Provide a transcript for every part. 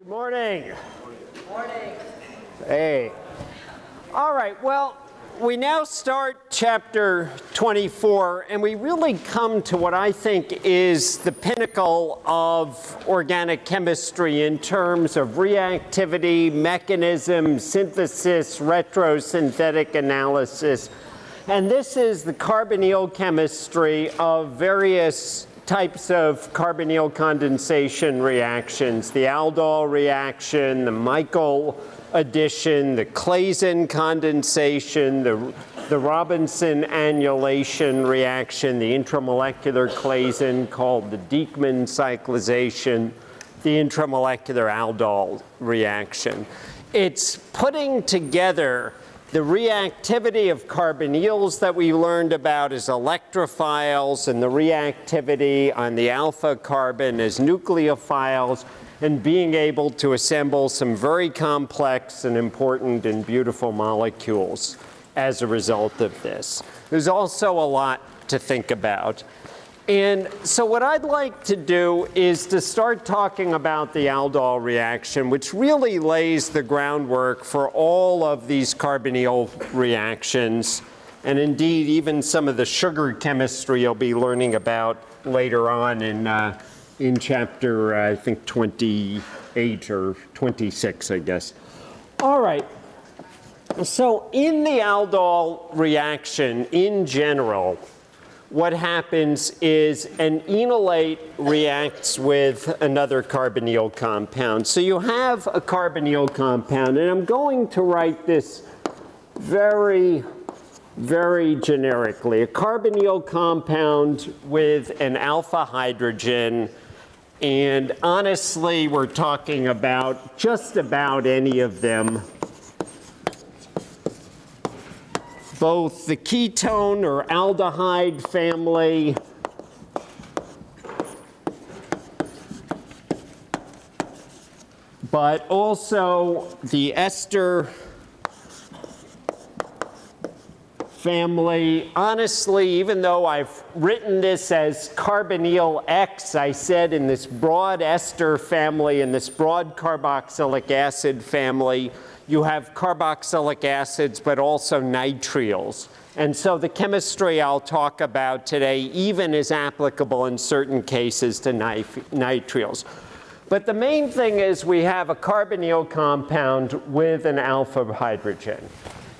Good morning. Morning. Hey. All right, well, we now start chapter 24, and we really come to what I think is the pinnacle of organic chemistry in terms of reactivity, mechanism, synthesis, retrosynthetic analysis. And this is the carbonyl chemistry of various types of carbonyl condensation reactions, the aldol reaction, the Michael addition, the Claisen condensation, the, the Robinson annulation reaction, the intramolecular Claisen called the Dieckmann cyclization, the intramolecular aldol reaction. It's putting together the reactivity of carbonyls that we learned about as electrophiles and the reactivity on the alpha carbon as nucleophiles and being able to assemble some very complex and important and beautiful molecules as a result of this. There's also a lot to think about. And so what I'd like to do is to start talking about the aldol reaction, which really lays the groundwork for all of these carbonyl reactions, and indeed even some of the sugar chemistry you'll be learning about later on in, uh, in chapter, uh, I think, 28 or 26, I guess. All right. So in the aldol reaction in general, what happens is an enolate reacts with another carbonyl compound. So you have a carbonyl compound, and I'm going to write this very, very generically. A carbonyl compound with an alpha hydrogen, and honestly, we're talking about just about any of them both the ketone or aldehyde family but also the ester family. Honestly, even though I've written this as carbonyl X, I said in this broad ester family and this broad carboxylic acid family, you have carboxylic acids, but also nitriles. And so the chemistry I'll talk about today even is applicable in certain cases to nitriles. But the main thing is we have a carbonyl compound with an alpha hydrogen.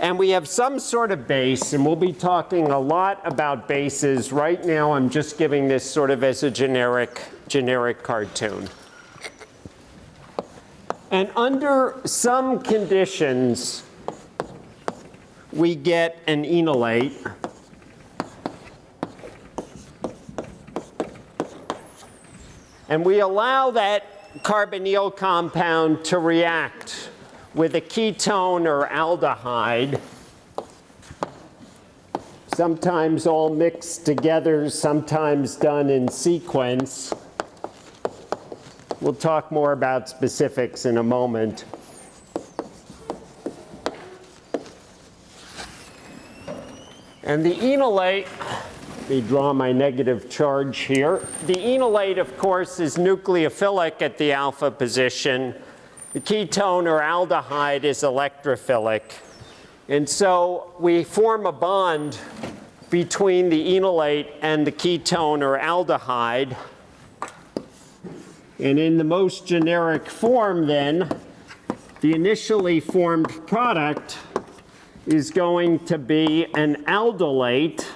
And we have some sort of base, and we'll be talking a lot about bases. Right now, I'm just giving this sort of as a generic, generic cartoon. And under some conditions, we get an enolate. And we allow that carbonyl compound to react with a ketone or aldehyde, sometimes all mixed together, sometimes done in sequence. We'll talk more about specifics in a moment. And the enolate, let me draw my negative charge here. The enolate, of course, is nucleophilic at the alpha position. The ketone or aldehyde is electrophilic. And so we form a bond between the enolate and the ketone or aldehyde. And in the most generic form then, the initially formed product is going to be an aldolate.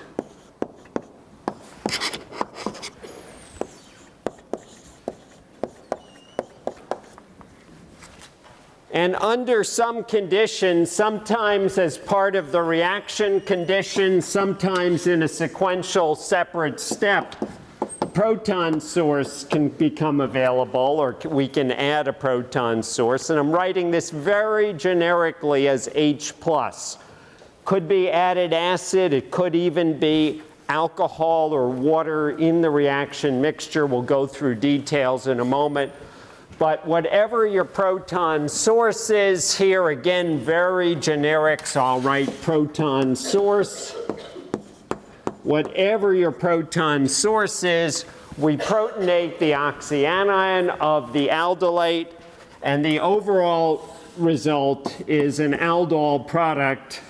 And under some conditions, sometimes as part of the reaction condition, sometimes in a sequential separate step, proton source can become available or we can add a proton source. And I'm writing this very generically as H+. Could be added acid. It could even be alcohol or water in the reaction mixture. We'll go through details in a moment. But whatever your proton source is, here again, very generic, so I'll write proton source whatever your proton source is, we protonate the oxyanion of the aldolate, And the overall result is an aldol product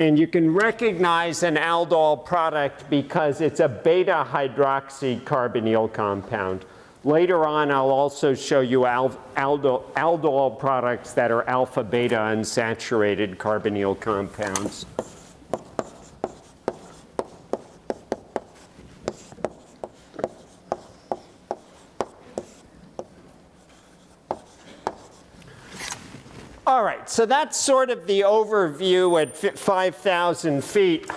And you can recognize an aldol product because it's a beta hydroxycarbonyl compound. Later on, I'll also show you al aldol, aldol products that are alpha beta unsaturated carbonyl compounds. All right, so that's sort of the overview at 5,000 feet.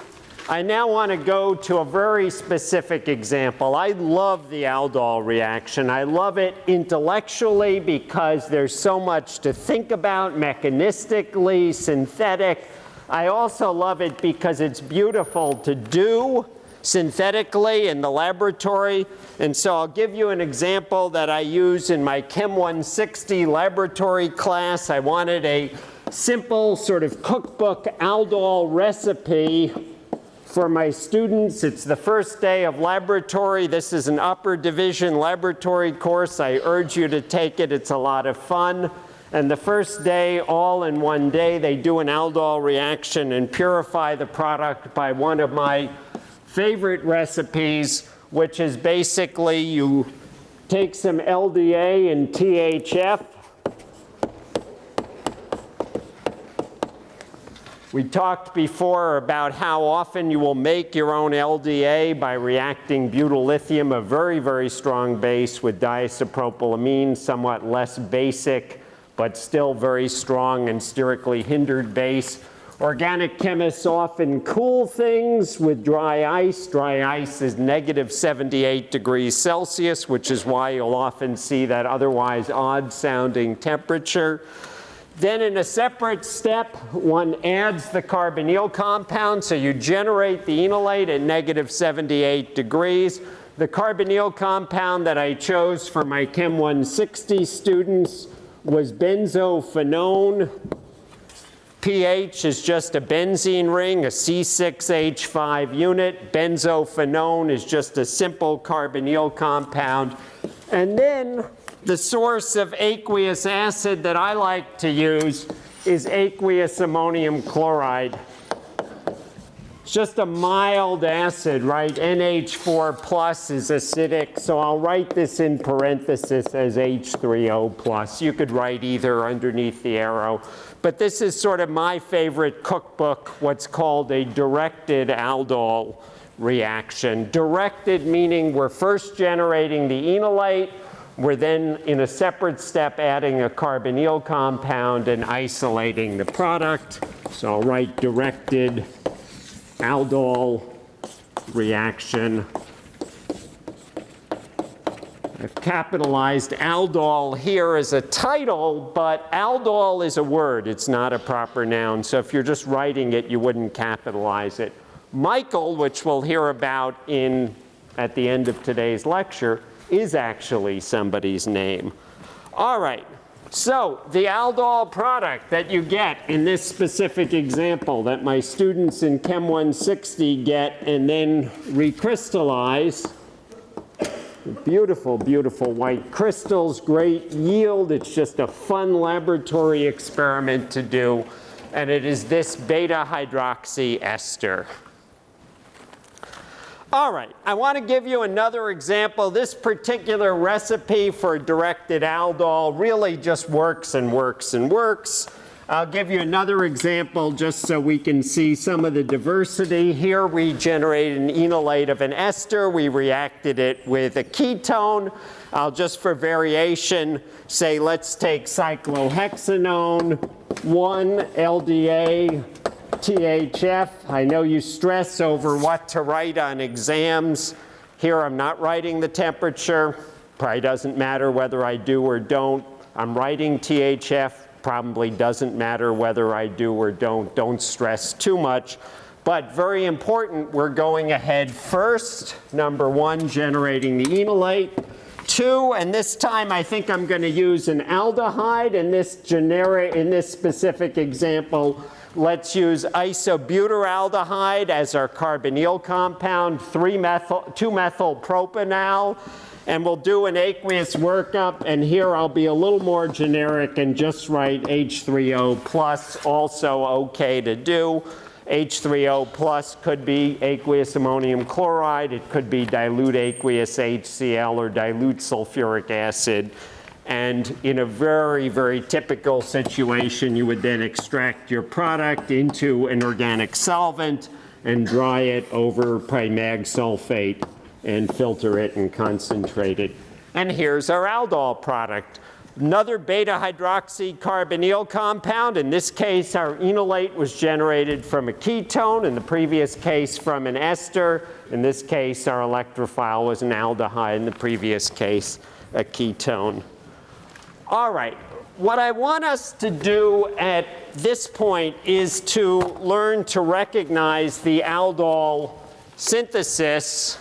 I now want to go to a very specific example. I love the aldol reaction. I love it intellectually because there's so much to think about mechanistically, synthetic. I also love it because it's beautiful to do synthetically in the laboratory. And so I'll give you an example that I use in my Chem 160 laboratory class. I wanted a simple sort of cookbook aldol recipe for my students. It's the first day of laboratory. This is an upper division laboratory course. I urge you to take it. It's a lot of fun. And the first day, all in one day, they do an aldol reaction and purify the product by one of my favorite recipes, which is basically you take some LDA and THF. We talked before about how often you will make your own LDA by reacting butyl lithium, a very, very strong base, with diisopropylamine, somewhat less basic, but still very strong and sterically hindered base. Organic chemists often cool things with dry ice. Dry ice is negative 78 degrees Celsius, which is why you'll often see that otherwise odd sounding temperature. Then in a separate step, one adds the carbonyl compound, so you generate the enolate at negative 78 degrees. The carbonyl compound that I chose for my Chem 160 students was benzophenone pH is just a benzene ring, a C6H5 unit. Benzophenone is just a simple carbonyl compound. And then the source of aqueous acid that I like to use is aqueous ammonium chloride. It's just a mild acid, right? NH4 plus is acidic, so I'll write this in parenthesis as H3O plus. You could write either underneath the arrow. But this is sort of my favorite cookbook, what's called a directed aldol reaction. Directed meaning we're first generating the enolate, we're then in a separate step adding a carbonyl compound and isolating the product. So I'll write directed aldol reaction I've capitalized aldol here as a title, but aldol is a word. It's not a proper noun. So if you're just writing it, you wouldn't capitalize it. Michael, which we'll hear about in, at the end of today's lecture, is actually somebody's name. All right, so the aldol product that you get in this specific example that my students in Chem 160 get and then recrystallize Beautiful, beautiful white crystals, great yield. It's just a fun laboratory experiment to do. And it is this beta hydroxy ester. All right, I want to give you another example. This particular recipe for directed aldol really just works and works and works. I'll give you another example just so we can see some of the diversity. Here we generated an enolate of an ester. We reacted it with a ketone. I'll just for variation say let's take cyclohexanone, 1 LDA, THF. I know you stress over what to write on exams. Here I'm not writing the temperature. Probably doesn't matter whether I do or don't. I'm writing THF probably doesn't matter whether I do or don't. Don't stress too much. But very important, we're going ahead first. Number one, generating the enolate. two, and this time I think I'm going to use an aldehyde. In this generic, in this specific example, let's use isobutyraldehyde as our carbonyl compound, 3-methyl, 2-methyl propanal. And we'll do an aqueous workup, and here I'll be a little more generic and just write H3O plus, also okay to do. H3O plus could be aqueous ammonium chloride. It could be dilute aqueous HCl or dilute sulfuric acid. And in a very, very typical situation, you would then extract your product into an organic solvent and dry it over primag sulfate and filter it and concentrate it. And here's our aldol product. Another beta hydroxycarbonyl compound. In this case, our enolate was generated from a ketone. In the previous case, from an ester. In this case, our electrophile was an aldehyde. In the previous case, a ketone. All right. What I want us to do at this point is to learn to recognize the aldol synthesis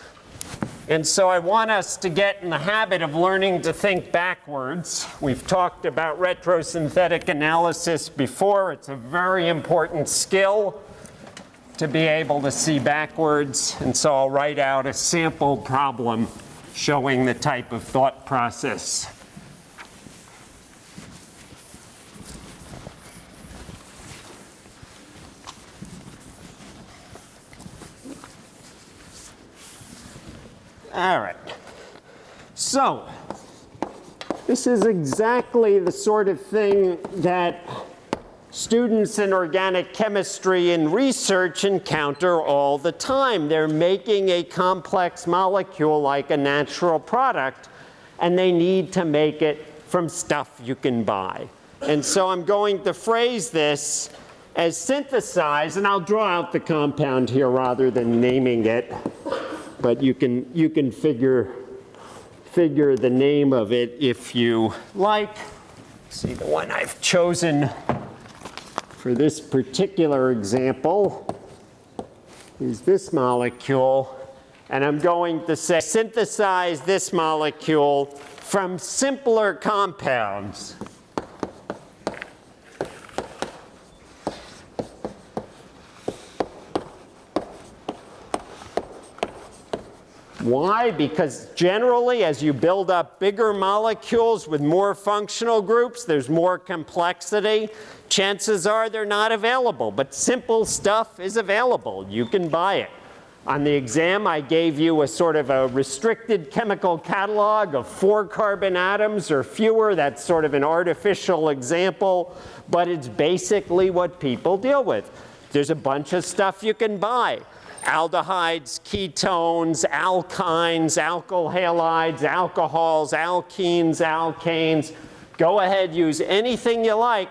and so I want us to get in the habit of learning to think backwards. We've talked about retrosynthetic analysis before. It's a very important skill to be able to see backwards. And so I'll write out a sample problem showing the type of thought process All right. So, this is exactly the sort of thing that students in organic chemistry and research encounter all the time. They're making a complex molecule like a natural product, and they need to make it from stuff you can buy. And so I'm going to phrase this as synthesized, and I'll draw out the compound here rather than naming it but you can, you can figure, figure the name of it if you like. See the one I've chosen for this particular example is this molecule. And I'm going to say synthesize this molecule from simpler compounds. Why? Because generally, as you build up bigger molecules with more functional groups, there's more complexity. Chances are they're not available, but simple stuff is available. You can buy it. On the exam, I gave you a sort of a restricted chemical catalog of four carbon atoms or fewer. That's sort of an artificial example, but it's basically what people deal with. There's a bunch of stuff you can buy aldehydes, ketones, alkynes, alkyl halides, alcohols, alkenes, alkanes. Go ahead, use anything you like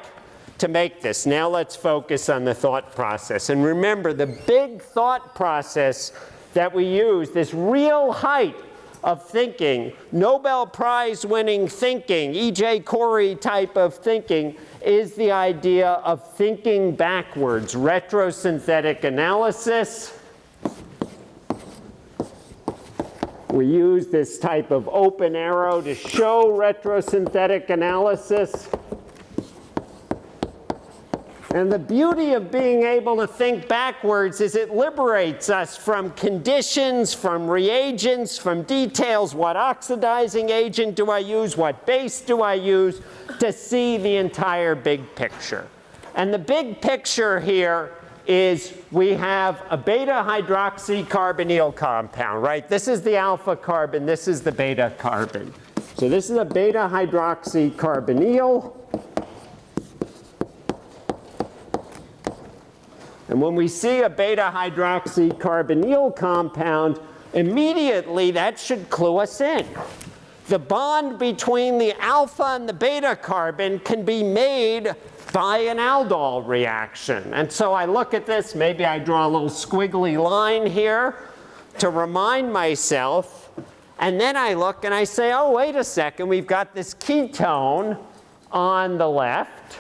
to make this. Now let's focus on the thought process. And remember, the big thought process that we use, this real height of thinking, Nobel Prize winning thinking, E.J. Corey type of thinking, is the idea of thinking backwards, retrosynthetic analysis, We use this type of open arrow to show retrosynthetic analysis. And the beauty of being able to think backwards is it liberates us from conditions, from reagents, from details. What oxidizing agent do I use? What base do I use? To see the entire big picture. And the big picture here is we have a beta hydroxycarbonyl compound, right? This is the alpha carbon, this is the beta carbon. So this is a beta hydroxycarbonyl. And when we see a beta hydroxycarbonyl compound, immediately that should clue us in. The bond between the alpha and the beta carbon can be made by an aldol reaction. And so I look at this, maybe I draw a little squiggly line here to remind myself, and then I look and I say, oh, wait a second, we've got this ketone on the left,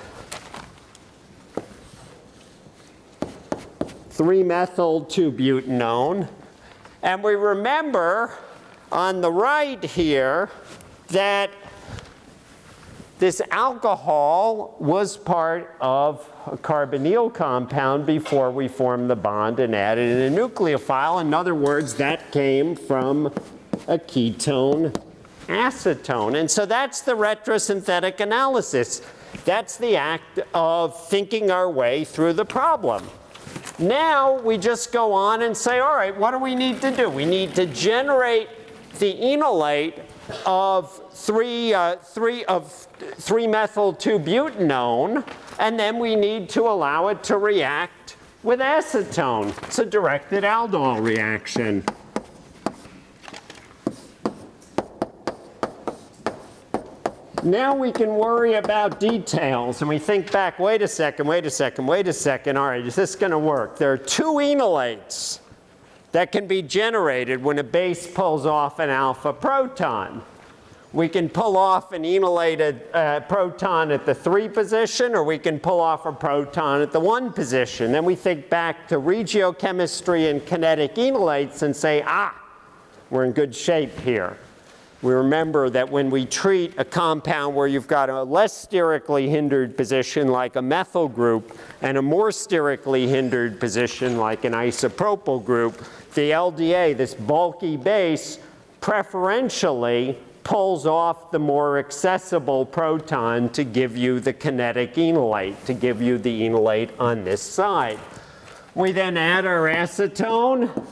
3-methyl-2-butanone, and we remember on the right here, that this alcohol was part of a carbonyl compound before we formed the bond and added in a nucleophile. In other words, that came from a ketone acetone. And so that's the retrosynthetic analysis. That's the act of thinking our way through the problem. Now we just go on and say, all right, what do we need to do? We need to generate the enolate of 3, uh, three of 3-methyl-2-butanone, and then we need to allow it to react with acetone. It's a directed aldol reaction. Now we can worry about details and we think back, wait a second, wait a second, wait a second, all right, is this going to work? There are two enolates that can be generated when a base pulls off an alpha proton. We can pull off an enolated uh, proton at the 3 position, or we can pull off a proton at the 1 position. Then we think back to regiochemistry and kinetic enolates and say, ah, we're in good shape here we remember that when we treat a compound where you've got a less sterically hindered position like a methyl group and a more sterically hindered position like an isopropyl group, the LDA, this bulky base, preferentially pulls off the more accessible proton to give you the kinetic enolate, to give you the enolate on this side. We then add our acetone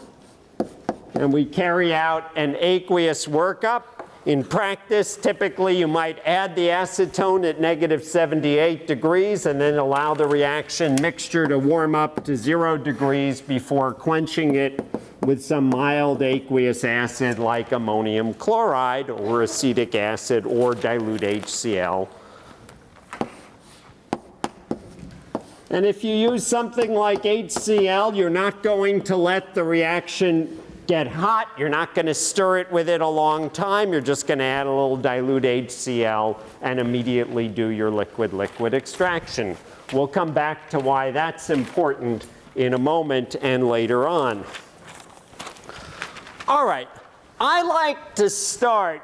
and we carry out an aqueous workup in practice, typically you might add the acetone at negative 78 degrees and then allow the reaction mixture to warm up to zero degrees before quenching it with some mild aqueous acid like ammonium chloride or acetic acid or dilute HCl. And if you use something like HCl, you're not going to let the reaction get hot. You're not going to stir it with it a long time. You're just going to add a little dilute HCl and immediately do your liquid-liquid extraction. We'll come back to why that's important in a moment and later on. All right, I like to start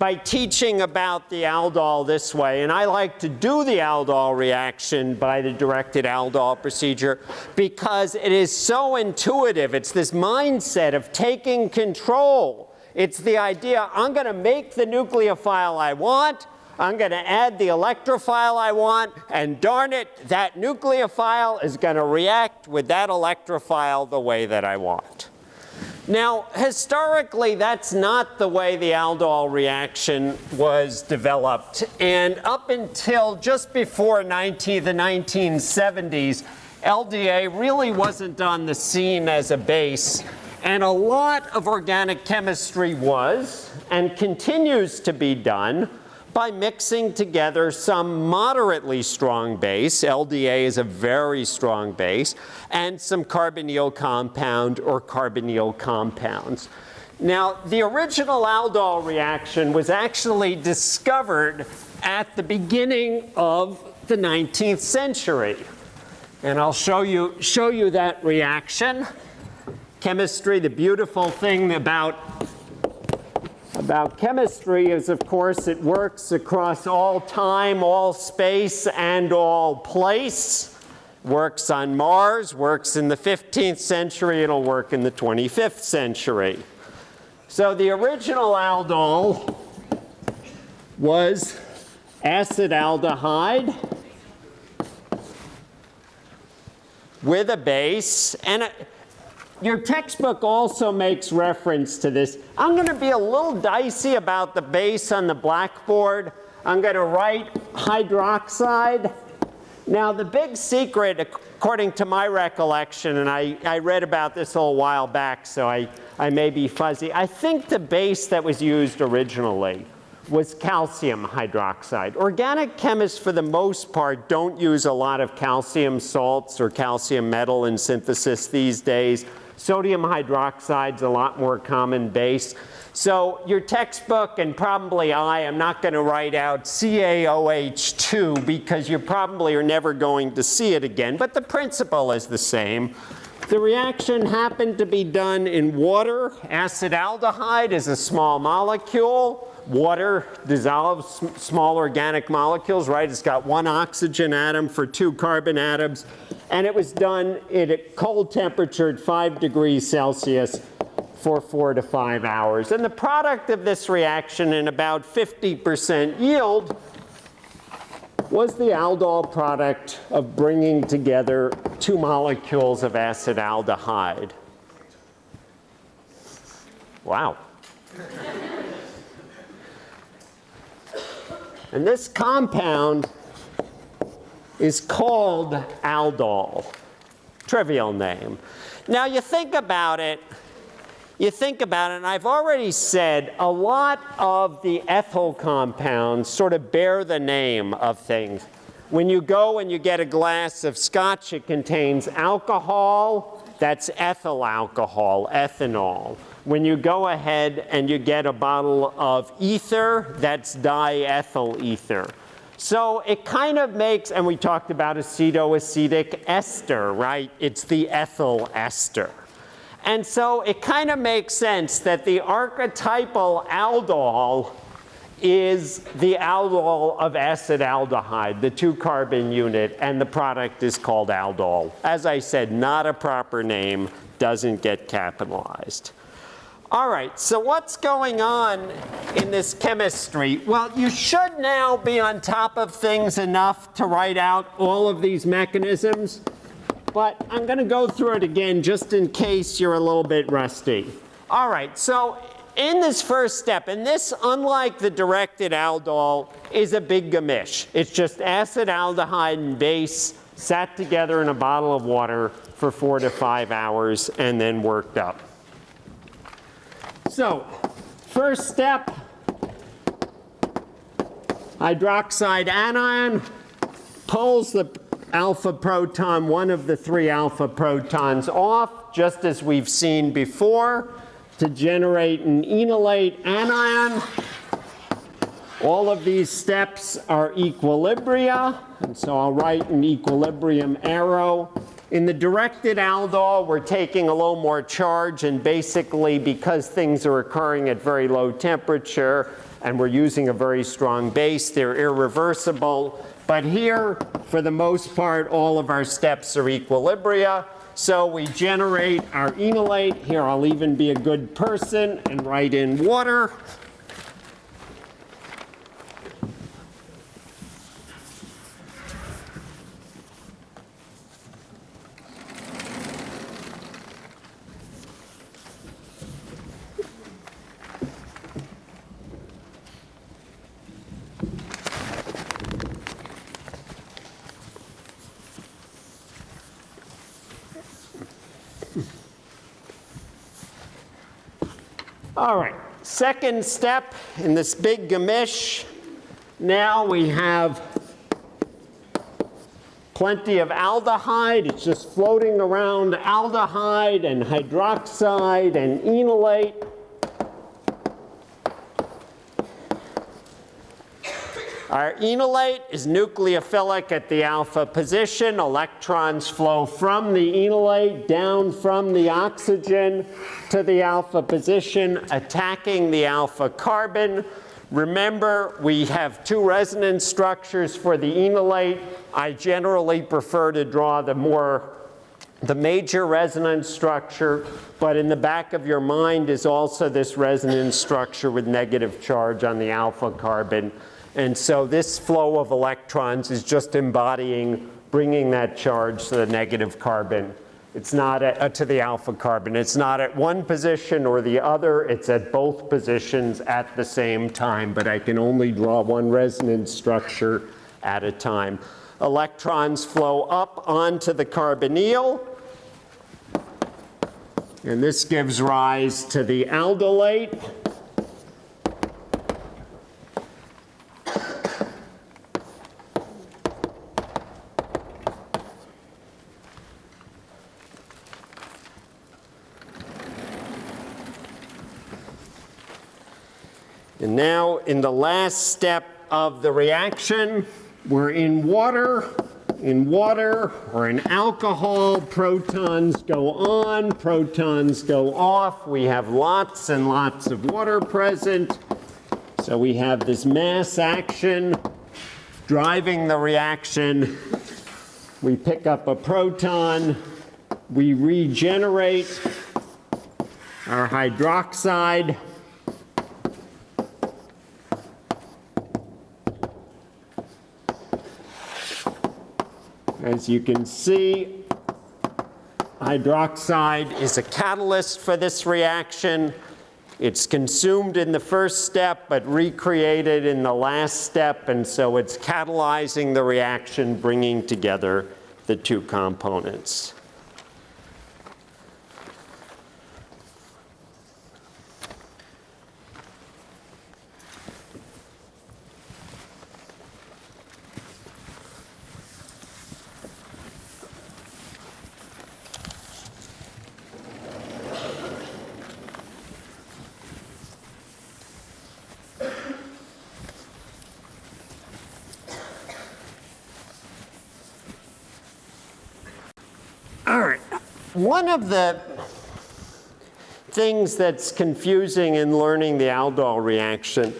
by teaching about the aldol this way. And I like to do the aldol reaction by the directed aldol procedure because it is so intuitive. It's this mindset of taking control. It's the idea, I'm going to make the nucleophile I want, I'm going to add the electrophile I want, and darn it, that nucleophile is going to react with that electrophile the way that I want. Now, historically, that's not the way the aldol reaction was developed. And up until just before 19, the 1970s, LDA really wasn't on the scene as a base. And a lot of organic chemistry was and continues to be done by mixing together some moderately strong base, LDA is a very strong base, and some carbonyl compound or carbonyl compounds. Now, the original aldol reaction was actually discovered at the beginning of the 19th century. And I'll show you, show you that reaction. Chemistry, the beautiful thing about about chemistry is, of course, it works across all time, all space, and all place. Works on Mars, works in the 15th century, it'll work in the 25th century. So the original aldol was acetaldehyde with a base, and a, your textbook also makes reference to this. I'm going to be a little dicey about the base on the blackboard. I'm going to write hydroxide. Now, the big secret, according to my recollection, and I, I read about this a little while back, so I, I may be fuzzy. I think the base that was used originally was calcium hydroxide. Organic chemists, for the most part, don't use a lot of calcium salts or calcium metal in synthesis these days. Sodium hydroxide is a lot more common base. So your textbook and probably I am not going to write out CaOH2 because you probably are never going to see it again, but the principle is the same. The reaction happened to be done in water. Acetaldehyde is a small molecule. water dissolves small organic molecules, right? It's got one oxygen atom for two carbon atoms. And it was done at a cold temperature at 5 degrees Celsius for four to five hours. And the product of this reaction in about 50% yield was the aldol product of bringing together two molecules of acetaldehyde. Wow. and this compound is called aldol. Trivial name. Now you think about it, you think about it, and I've already said a lot of the ethyl compounds sort of bear the name of things. When you go and you get a glass of scotch, it contains alcohol, that's ethyl alcohol, ethanol. When you go ahead and you get a bottle of ether, that's diethyl ether. So it kind of makes, and we talked about acetoacetic ester, right? It's the ethyl ester. And so it kind of makes sense that the archetypal aldol is the aldol of acetaldehyde, the two carbon unit, and the product is called aldol. As I said, not a proper name, doesn't get capitalized. All right, so what's going on in this chemistry? Well, you should now be on top of things enough to write out all of these mechanisms but I'm going to go through it again just in case you're a little bit rusty. All right, so in this first step, and this, unlike the directed aldol, is a big gamish. It's just acetaldehyde and base sat together in a bottle of water for four to five hours and then worked up. So, first step, hydroxide anion pulls the alpha proton, one of the three alpha protons off, just as we've seen before, to generate an enolate anion. All of these steps are equilibria, and so I'll write an equilibrium arrow. In the directed aldol, we're taking a little more charge, and basically because things are occurring at very low temperature and we're using a very strong base, they're irreversible. But here, for the most part, all of our steps are equilibria. So we generate our enolate. Here, I'll even be a good person and write in water. All right, second step in this big gamish. Now we have plenty of aldehyde. It's just floating around aldehyde and hydroxide and enolate. Our enolate is nucleophilic at the alpha position. Electrons flow from the enolate down from the oxygen to the alpha position, attacking the alpha carbon. Remember, we have two resonance structures for the enolate. I generally prefer to draw the more the major resonance structure, but in the back of your mind is also this resonance structure with negative charge on the alpha carbon. And so this flow of electrons is just embodying, bringing that charge to the negative carbon. It's not at, uh, to the alpha carbon. It's not at one position or the other. It's at both positions at the same time, but I can only draw one resonance structure at a time. Electrons flow up onto the carbonyl, and this gives rise to the aldolate. And now in the last step of the reaction, we're in water. In water or in alcohol, protons go on, protons go off. We have lots and lots of water present. So we have this mass action driving the reaction. We pick up a proton. We regenerate our hydroxide. As you can see, hydroxide is a catalyst for this reaction. It's consumed in the first step, but recreated in the last step, and so it's catalyzing the reaction, bringing together the two components. One of the things that's confusing in learning the aldol reaction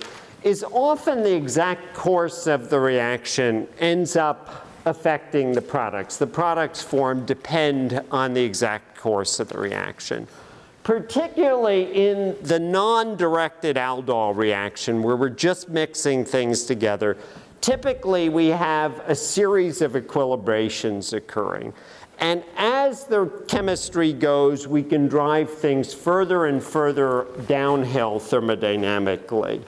is often the exact course of the reaction ends up affecting the products. The products formed depend on the exact course of the reaction. Particularly in the non-directed aldol reaction where we're just mixing things together, typically we have a series of equilibrations occurring. And as the chemistry goes, we can drive things further and further downhill thermodynamically.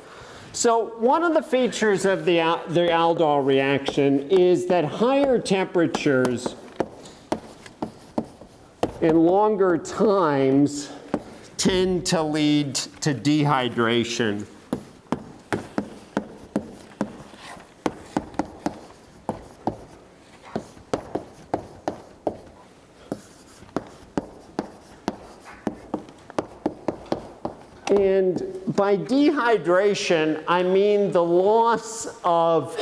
So one of the features of the, the aldol reaction is that higher temperatures in longer times tend to lead to dehydration. And by dehydration, I mean the loss of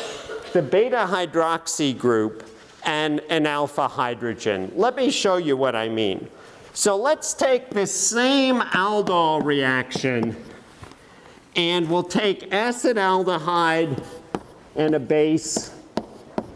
the beta hydroxy group and an alpha hydrogen. Let me show you what I mean. So let's take this same aldol reaction and we'll take acetaldehyde and a base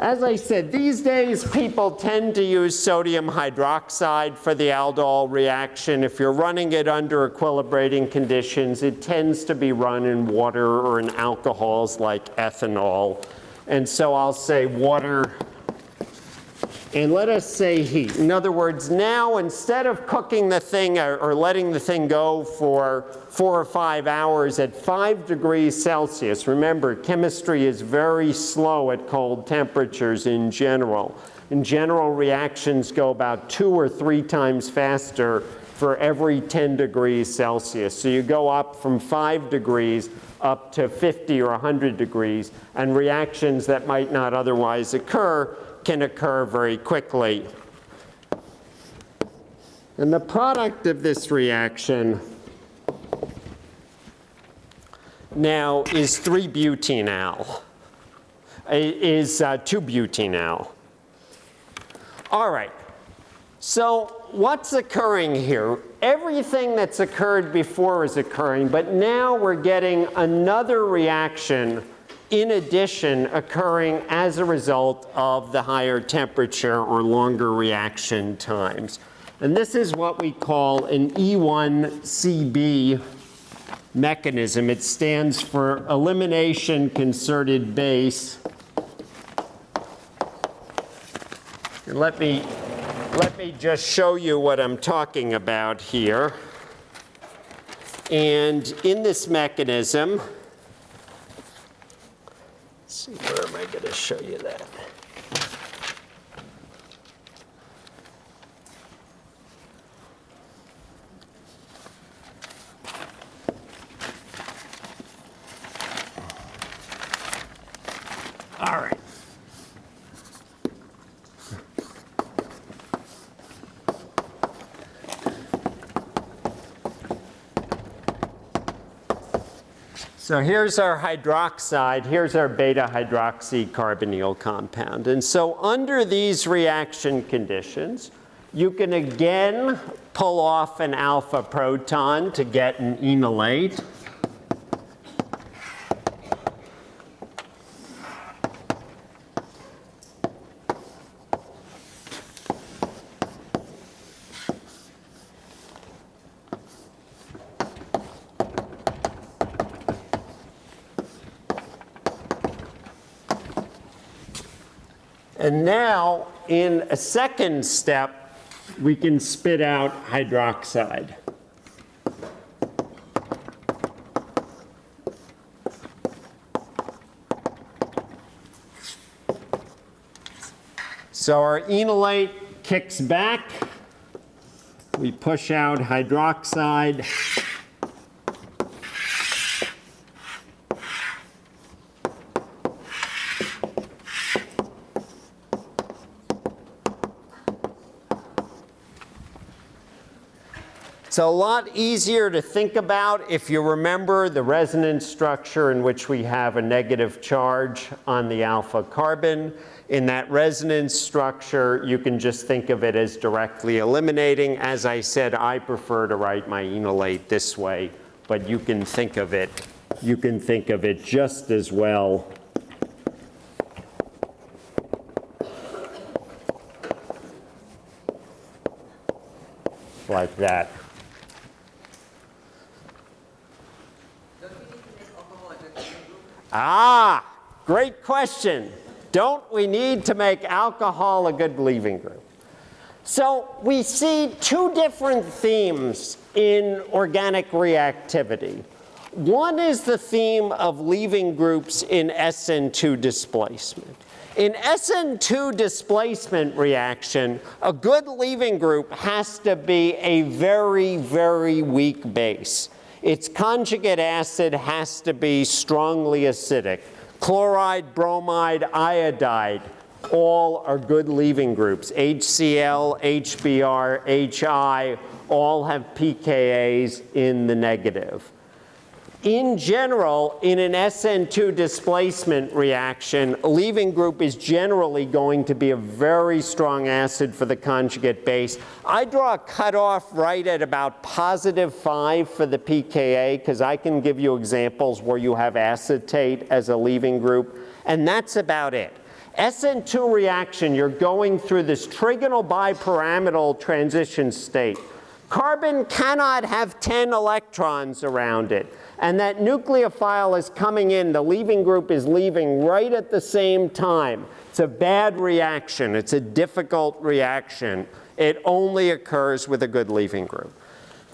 as I said, these days people tend to use sodium hydroxide for the aldol reaction. If you're running it under equilibrating conditions, it tends to be run in water or in alcohols like ethanol. And so I'll say water and let us say heat. In other words, now instead of cooking the thing or, or, letting the thing go for four or five hours at five degrees Celsius, remember chemistry is very slow at cold temperatures in general. In general, reactions go about two or three times faster for every 10 degrees Celsius. So you go up from five degrees up to 50 or 100 degrees, and reactions that might not otherwise occur can occur very quickly. And the product of this reaction now is 3-butenal, is uh, 2-butenal. All right, so what's occurring here? Everything that's occurred before is occurring, but now we're getting another reaction in addition occurring as a result of the higher temperature or longer reaction times. And this is what we call an E1CB mechanism. It stands for elimination concerted base. And let me, let me just show you what I'm talking about here. And in this mechanism, see, where am I going to show you that? All right. So here's our hydroxide, here's our beta hydroxy carbonyl compound. And so under these reaction conditions, you can again pull off an alpha proton to get an enolate. And now, in a second step, we can spit out hydroxide. So our enolate kicks back. We push out hydroxide. It's a lot easier to think about if you remember the resonance structure in which we have a negative charge on the alpha carbon. In that resonance structure, you can just think of it as directly eliminating. As I said, I prefer to write my enolate this way, but you can think of it, you can think of it just as well like that. Ah, great question. Don't we need to make alcohol a good leaving group? So we see two different themes in organic reactivity. One is the theme of leaving groups in SN2 displacement. In SN2 displacement reaction, a good leaving group has to be a very, very weak base. Its conjugate acid has to be strongly acidic. Chloride, bromide, iodide, all are good leaving groups. HCl, HBr, HI, all have pKa's in the negative. In general, in an SN2 displacement reaction, leaving group is generally going to be a very strong acid for the conjugate base. I draw a cutoff right at about positive 5 for the pKa because I can give you examples where you have acetate as a leaving group, and that's about it. SN2 reaction, you're going through this trigonal bipyramidal transition state. Carbon cannot have 10 electrons around it and that nucleophile is coming in, the leaving group is leaving right at the same time. It's a bad reaction. It's a difficult reaction. It only occurs with a good leaving group.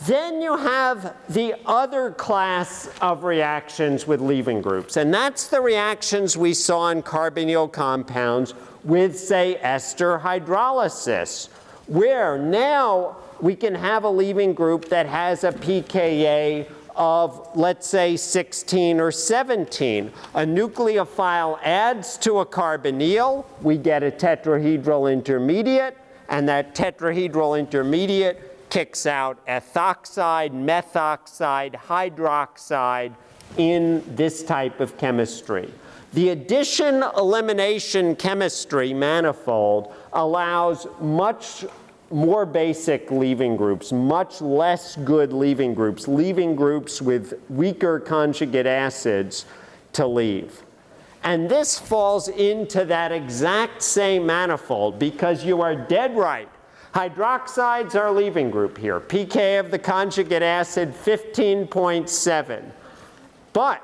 Then you have the other class of reactions with leaving groups, and that's the reactions we saw in carbonyl compounds with, say, ester hydrolysis, where now we can have a leaving group that has a pKa of, let's say, 16 or 17. A nucleophile adds to a carbonyl, we get a tetrahedral intermediate, and that tetrahedral intermediate kicks out ethoxide, methoxide, hydroxide in this type of chemistry. The addition elimination chemistry manifold allows much more basic leaving groups, much less good leaving groups, leaving groups with weaker conjugate acids to leave. And this falls into that exact same manifold because you are dead right. Hydroxides are leaving group here. pK of the conjugate acid 15.7. But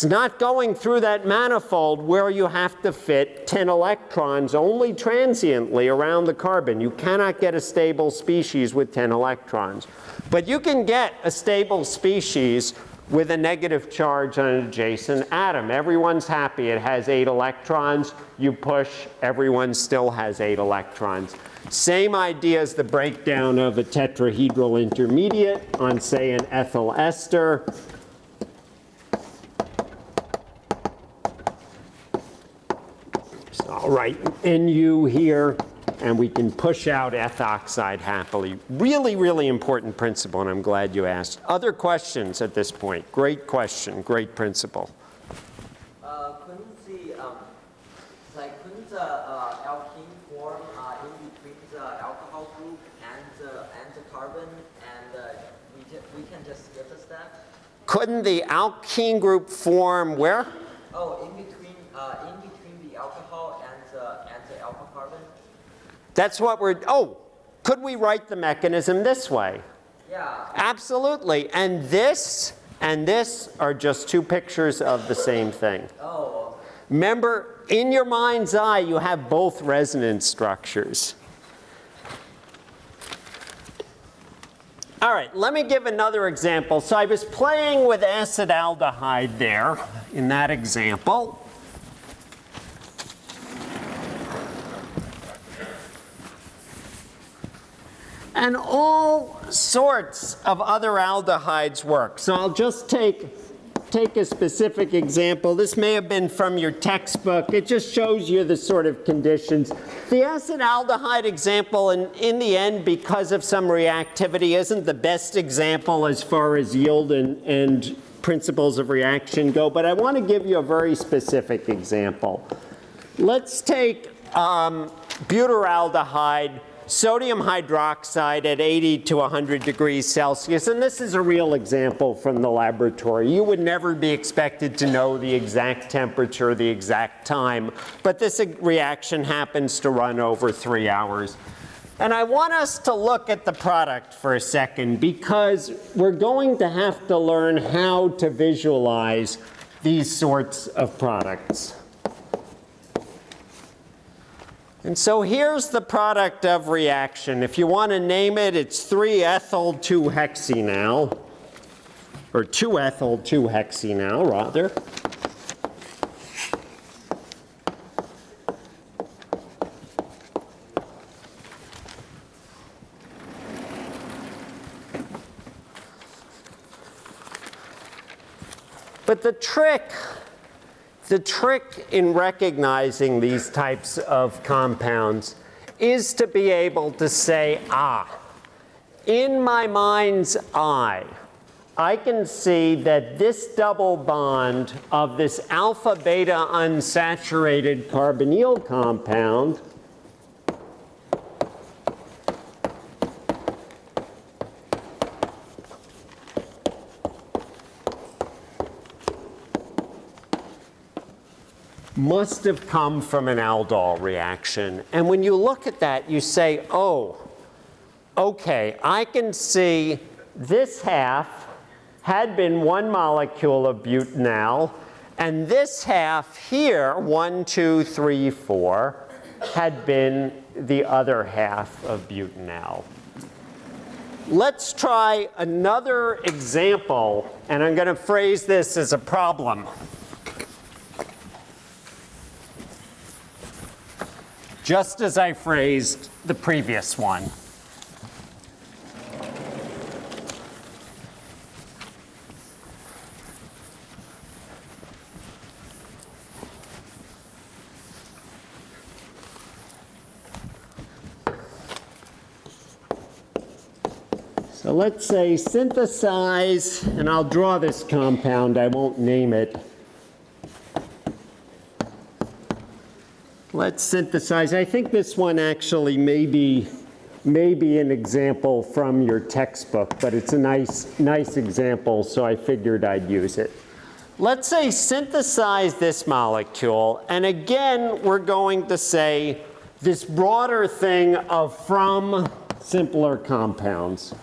it's not going through that manifold where you have to fit 10 electrons only transiently around the carbon. You cannot get a stable species with 10 electrons. But you can get a stable species with a negative charge on an adjacent atom. Everyone's happy. It has eight electrons. You push, everyone still has eight electrons. Same idea as the breakdown of a tetrahedral intermediate on, say, an ethyl ester. Right NU here, and we can push out ethoxide happily. Really, really important principle, and I'm glad you asked. Other questions at this point? Great question, great principle. Uh, couldn't the, um, like, couldn't the uh, alkene form uh, in between the alcohol group and the, and the carbon, and uh, we, we can just skip a step? Couldn't the alkene group form where? Oh, in between, uh, in That's what we're, oh, could we write the mechanism this way? Yeah. Absolutely. And this and this are just two pictures of the same thing. Oh. Remember, in your mind's eye, you have both resonance structures. All right, let me give another example. So I was playing with acetaldehyde there in that example. And all sorts of other aldehydes work. So I'll just take, take a specific example. This may have been from your textbook. It just shows you the sort of conditions. The acetaldehyde example, in, in the end, because of some reactivity, isn't the best example as far as yield and, and principles of reaction go, but I want to give you a very specific example. Let's take um, butyraldehyde, sodium hydroxide at 80 to 100 degrees Celsius, and this is a real example from the laboratory. You would never be expected to know the exact temperature, the exact time, but this reaction happens to run over three hours. And I want us to look at the product for a second because we're going to have to learn how to visualize these sorts of products. And so here's the product of reaction. If you want to name it, it's 3-ethyl 2-hexenal, or 2-ethyl 2-hexenal, rather. But the trick, the trick in recognizing these types of compounds is to be able to say, ah, in my mind's eye, I can see that this double bond of this alpha beta unsaturated carbonyl compound must have come from an aldol reaction. And when you look at that, you say, oh, okay, I can see this half had been one molecule of butanal, and this half here, one, two, three, four, had been the other half of butanal. Let's try another example, and I'm going to phrase this as a problem. Just as I phrased the previous one. So let's say synthesize, and I'll draw this compound, I won't name it. Let's synthesize. I think this one actually may be, may be an example from your textbook, but it's a nice, nice example, so I figured I'd use it. Let's say synthesize this molecule, and again, we're going to say this broader thing of from simpler compounds.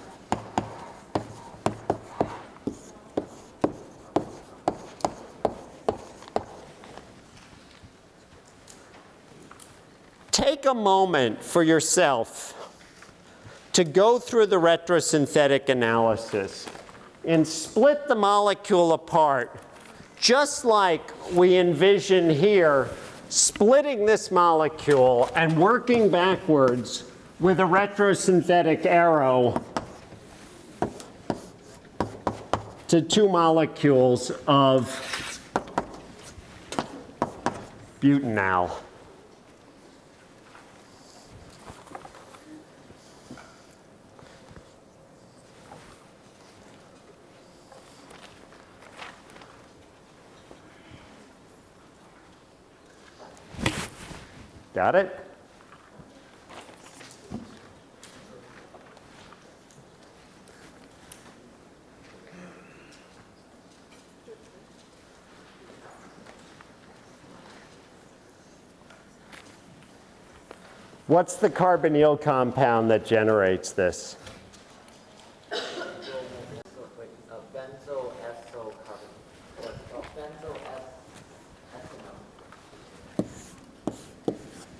take a moment for yourself to go through the retrosynthetic analysis and split the molecule apart, just like we envision here, splitting this molecule and working backwards with a retrosynthetic arrow to two molecules of butanal. Got it? What's the carbonyl compound that generates this?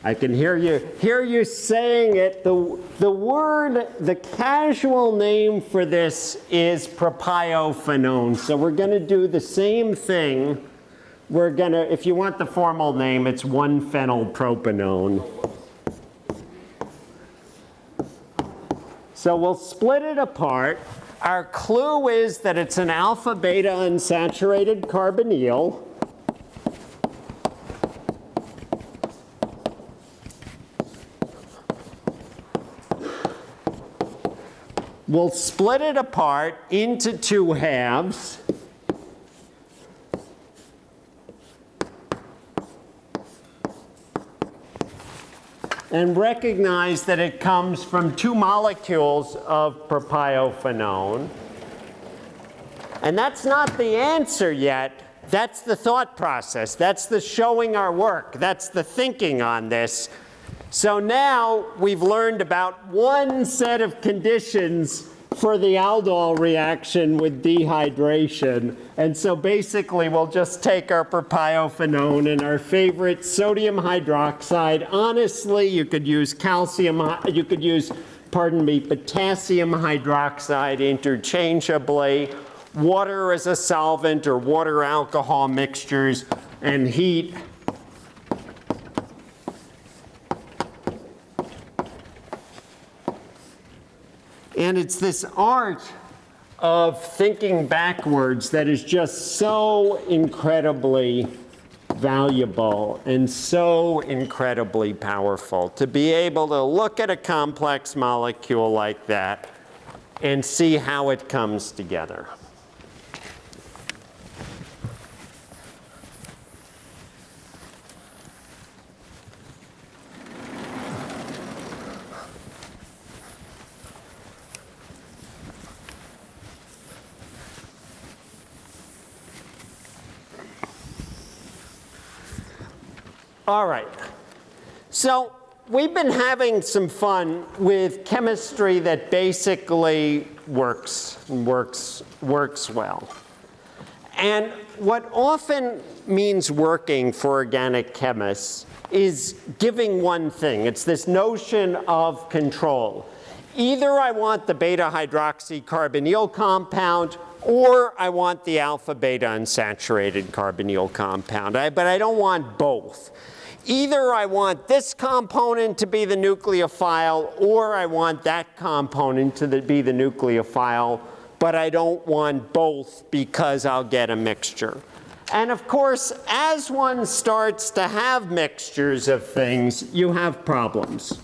I can hear you, hear you saying it. The, the word, the casual name for this is propiophenone. So we're going to do the same thing. We're going to, if you want the formal name, it's 1-phenylpropanone. So we'll split it apart. Our clue is that it's an alpha beta unsaturated carbonyl. We'll split it apart into two halves. and recognize that it comes from two molecules of propiophenone. And that's not the answer yet. That's the thought process. That's the showing our work. That's the thinking on this. So now we've learned about one set of conditions for the aldol reaction with dehydration. And so basically we'll just take our propiophenone and our favorite sodium hydroxide. Honestly, you could use calcium, you could use, pardon me, potassium hydroxide interchangeably, water as a solvent or water alcohol mixtures, and heat And it's this art of thinking backwards that is just so incredibly valuable and so incredibly powerful to be able to look at a complex molecule like that and see how it comes together. All right. So we've been having some fun with chemistry that basically works, works, works well. And what often means working for organic chemists is giving one thing. It's this notion of control. Either I want the beta hydroxycarbonyl compound or I want the alpha beta unsaturated carbonyl compound, I, but I don't want both. Either I want this component to be the nucleophile or I want that component to the, be the nucleophile, but I don't want both because I'll get a mixture. And of course, as one starts to have mixtures of things, you have problems.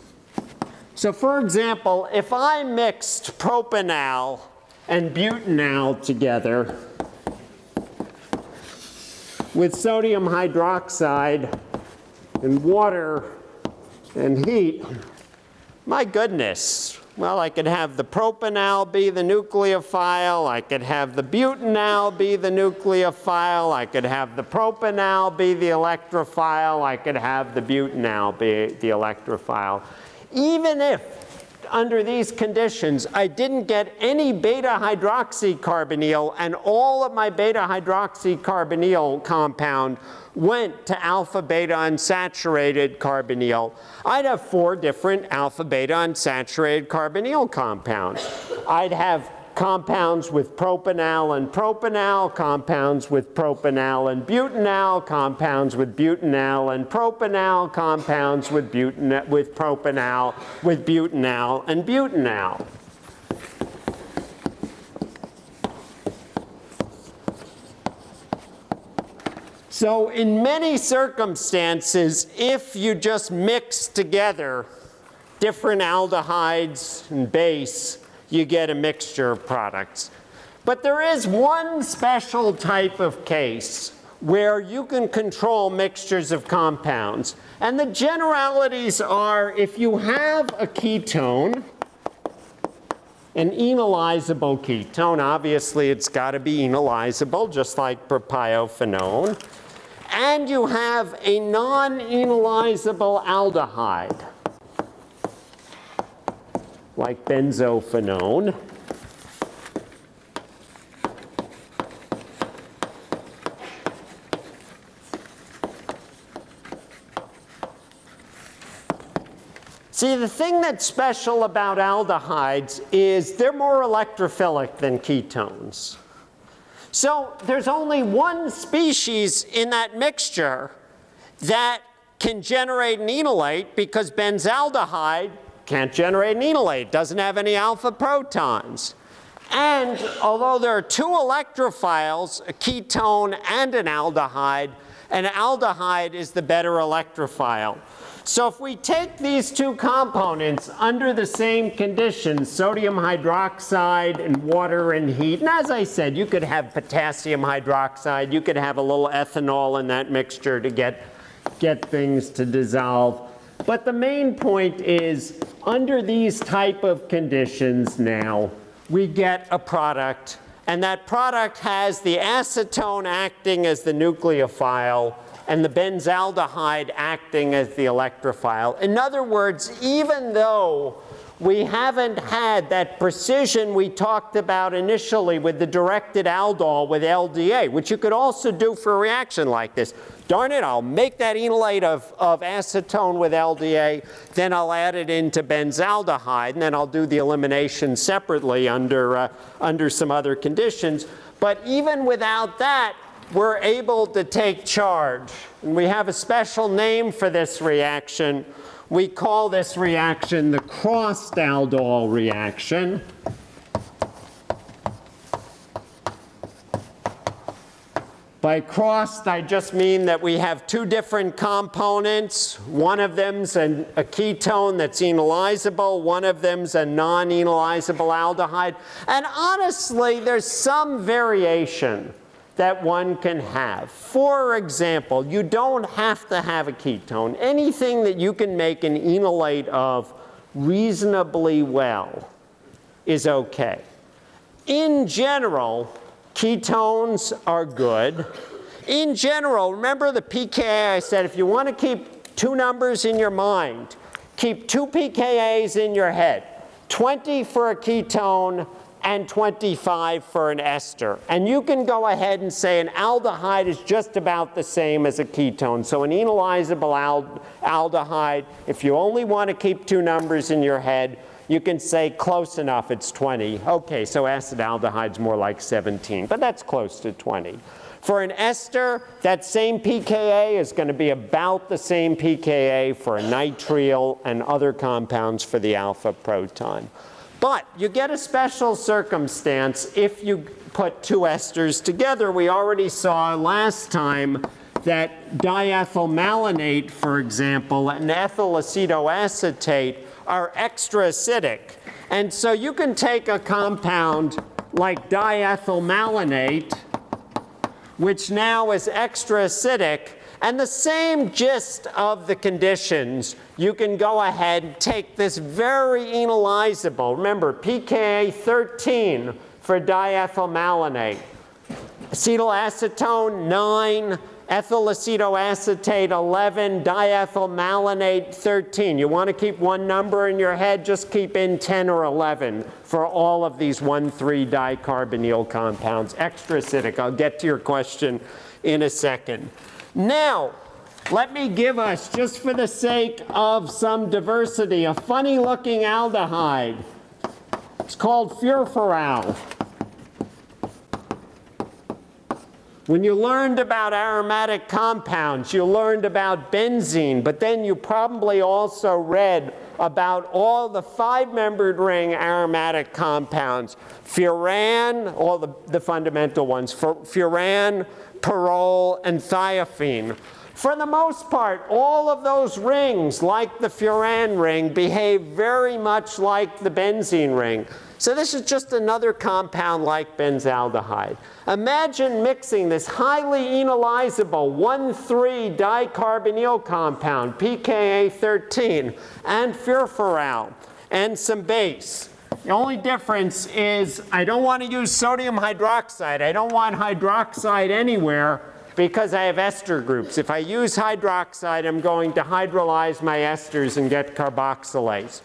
So for example, if I mixed propanal and butanal together with sodium hydroxide and water and heat, my goodness. Well, I could have the propanal be the nucleophile. I could have the butanal be the nucleophile. I could have the propanal be the electrophile. I could have the butanal be the electrophile. Even if under these conditions, I didn't get any beta hydroxycarbonyl and all of my beta hydroxycarbonyl compound went to alpha beta unsaturated carbonyl, I'd have four different alpha beta unsaturated carbonyl compounds. I'd have compounds with propanal and propanal, compounds with propanal and butanal, compounds with butanal and propanal, compounds with, butanal, with propanal, with butanal and butanal. So in many circumstances, if you just mix together different aldehydes and base, you get a mixture of products. But there is one special type of case where you can control mixtures of compounds. And the generalities are if you have a ketone, an enolizable ketone, obviously it's got to be enolizable, just like propiophenone and you have a non-enolizable aldehyde, like benzophenone. See, the thing that's special about aldehydes is they're more electrophilic than ketones. So there's only one species in that mixture that can generate an enolate because benzaldehyde can't generate an enolate, doesn't have any alpha protons. And although there are two electrophiles, a ketone and an aldehyde, an aldehyde is the better electrophile. So if we take these two components under the same conditions, sodium hydroxide and water and heat, and as I said, you could have potassium hydroxide, you could have a little ethanol in that mixture to get, get things to dissolve. But the main point is, under these type of conditions now, we get a product, and that product has the acetone acting as the nucleophile, and the benzaldehyde acting as the electrophile. In other words, even though we haven't had that precision we talked about initially with the directed aldol with LDA, which you could also do for a reaction like this. Darn it, I'll make that enolate of, of acetone with LDA, then I'll add it into benzaldehyde, and then I'll do the elimination separately under, uh, under some other conditions. But even without that, we're able to take charge. And we have a special name for this reaction. We call this reaction the crossed aldol reaction. By crossed, I just mean that we have two different components. One of them's an, a ketone that's enolizable. One of them's a non-enolizable aldehyde. And honestly, there's some variation that one can have. For example, you don't have to have a ketone. Anything that you can make an enolate of reasonably well is okay. In general, ketones are good. In general, remember the pKa I said, if you want to keep two numbers in your mind, keep two pKa's in your head. 20 for a ketone, and 25 for an ester. And you can go ahead and say an aldehyde is just about the same as a ketone. So an enolizable aldehyde, if you only want to keep two numbers in your head, you can say close enough, it's 20. Okay, so acetaldehyde's more like 17, but that's close to 20. For an ester, that same pKa is going to be about the same pKa for a nitrile and other compounds for the alpha proton. But you get a special circumstance if you put two esters together. We already saw last time that diethylmalonate, for example, and ethyl acetoacetate are extra acidic. And so you can take a compound like diethylmalonate, which now is extra acidic, and the same gist of the conditions, you can go ahead and take this very enolizable, remember pKa 13 for diethyl diethylmalonate, acetylacetone 9, ethyl acetoacetate 11, diethylmalonate 13. You want to keep one number in your head, just keep in 10 or 11 for all of these 1,3 dicarbonyl compounds. Extra acidic. I'll get to your question in a second. Now, let me give us, just for the sake of some diversity, a funny looking aldehyde. It's called furfural. When you learned about aromatic compounds, you learned about benzene, but then you probably also read about all the five-membered ring aromatic compounds. Furan, all the, the fundamental ones, furan, pyrrole, and thiophene. For the most part, all of those rings, like the furan ring, behave very much like the benzene ring. So this is just another compound like benzaldehyde. Imagine mixing this highly enolizable 1,3 dicarbonyl compound, pKa 13, and furfural, and some base. The only difference is I don't want to use sodium hydroxide. I don't want hydroxide anywhere because I have ester groups. If I use hydroxide, I'm going to hydrolyze my esters and get carboxylates.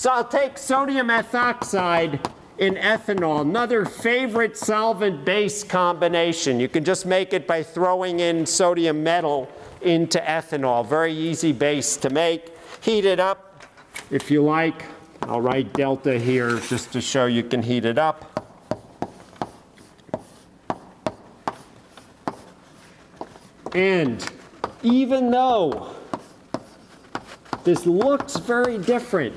So I'll take sodium ethoxide in ethanol, another favorite solvent-base combination. You can just make it by throwing in sodium metal into ethanol. Very easy base to make. Heat it up, if you like, I'll write delta here just to show you can heat it up. And even though this looks very different,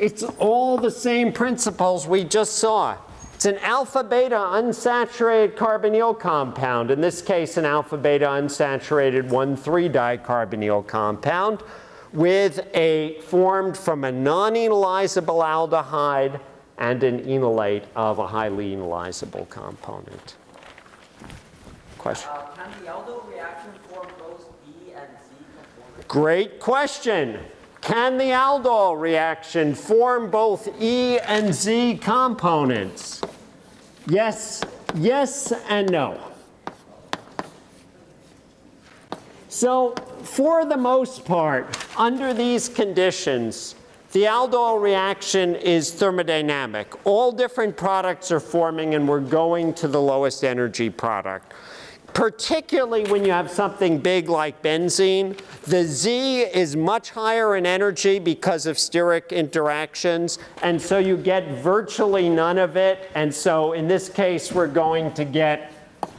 it's all the same principles we just saw. It's an alpha beta unsaturated carbonyl compound, in this case an alpha beta unsaturated 1,3 dicarbonyl compound with a formed from a non-enolizable aldehyde and an enolate of a highly enolizable component. Question? Uh, can the aldol reaction form both E and Z components? Great question. Can the aldol reaction form both E and Z components? Yes, yes and no. So for the most part, under these conditions, the aldol reaction is thermodynamic. All different products are forming and we're going to the lowest energy product. Particularly when you have something big like benzene, the Z is much higher in energy because of steric interactions, and so you get virtually none of it. And so in this case, we're going to get,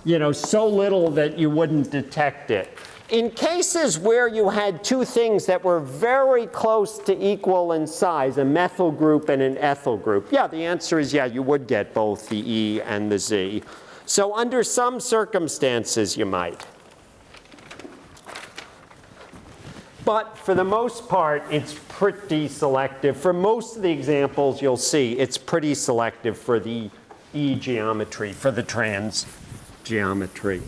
you know, so little that you wouldn't detect it. In cases where you had two things that were very close to equal in size, a methyl group and an ethyl group, yeah, the answer is yeah, you would get both the E and the Z. So under some circumstances, you might. But for the most part, it's pretty selective. For most of the examples you'll see, it's pretty selective for the E geometry, for the trans geometry.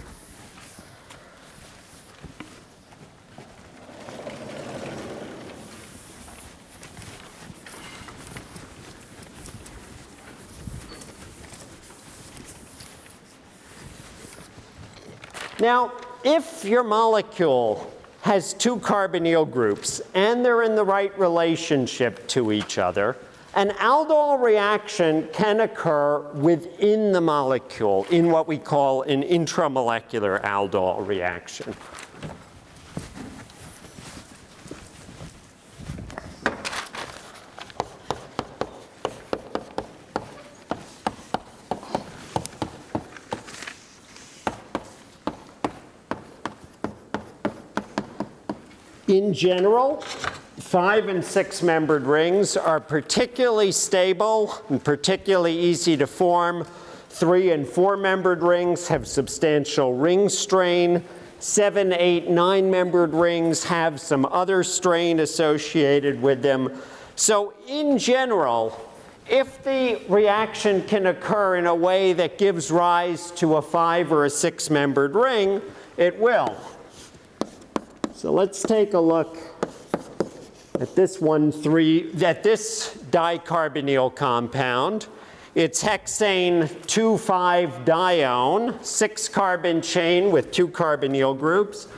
Now, if your molecule has two carbonyl groups and they're in the right relationship to each other, an aldol reaction can occur within the molecule in what we call an intramolecular aldol reaction. In general, five and six membered rings are particularly stable and particularly easy to form. Three and four membered rings have substantial ring strain. Seven, eight, nine membered rings have some other strain associated with them. So in general, if the reaction can occur in a way that gives rise to a five or a six membered ring, it will. So let's take a look at this one three, at this dicarbonyl compound. It's hexane 2,5-dione, six carbon chain with two carbonyl groups.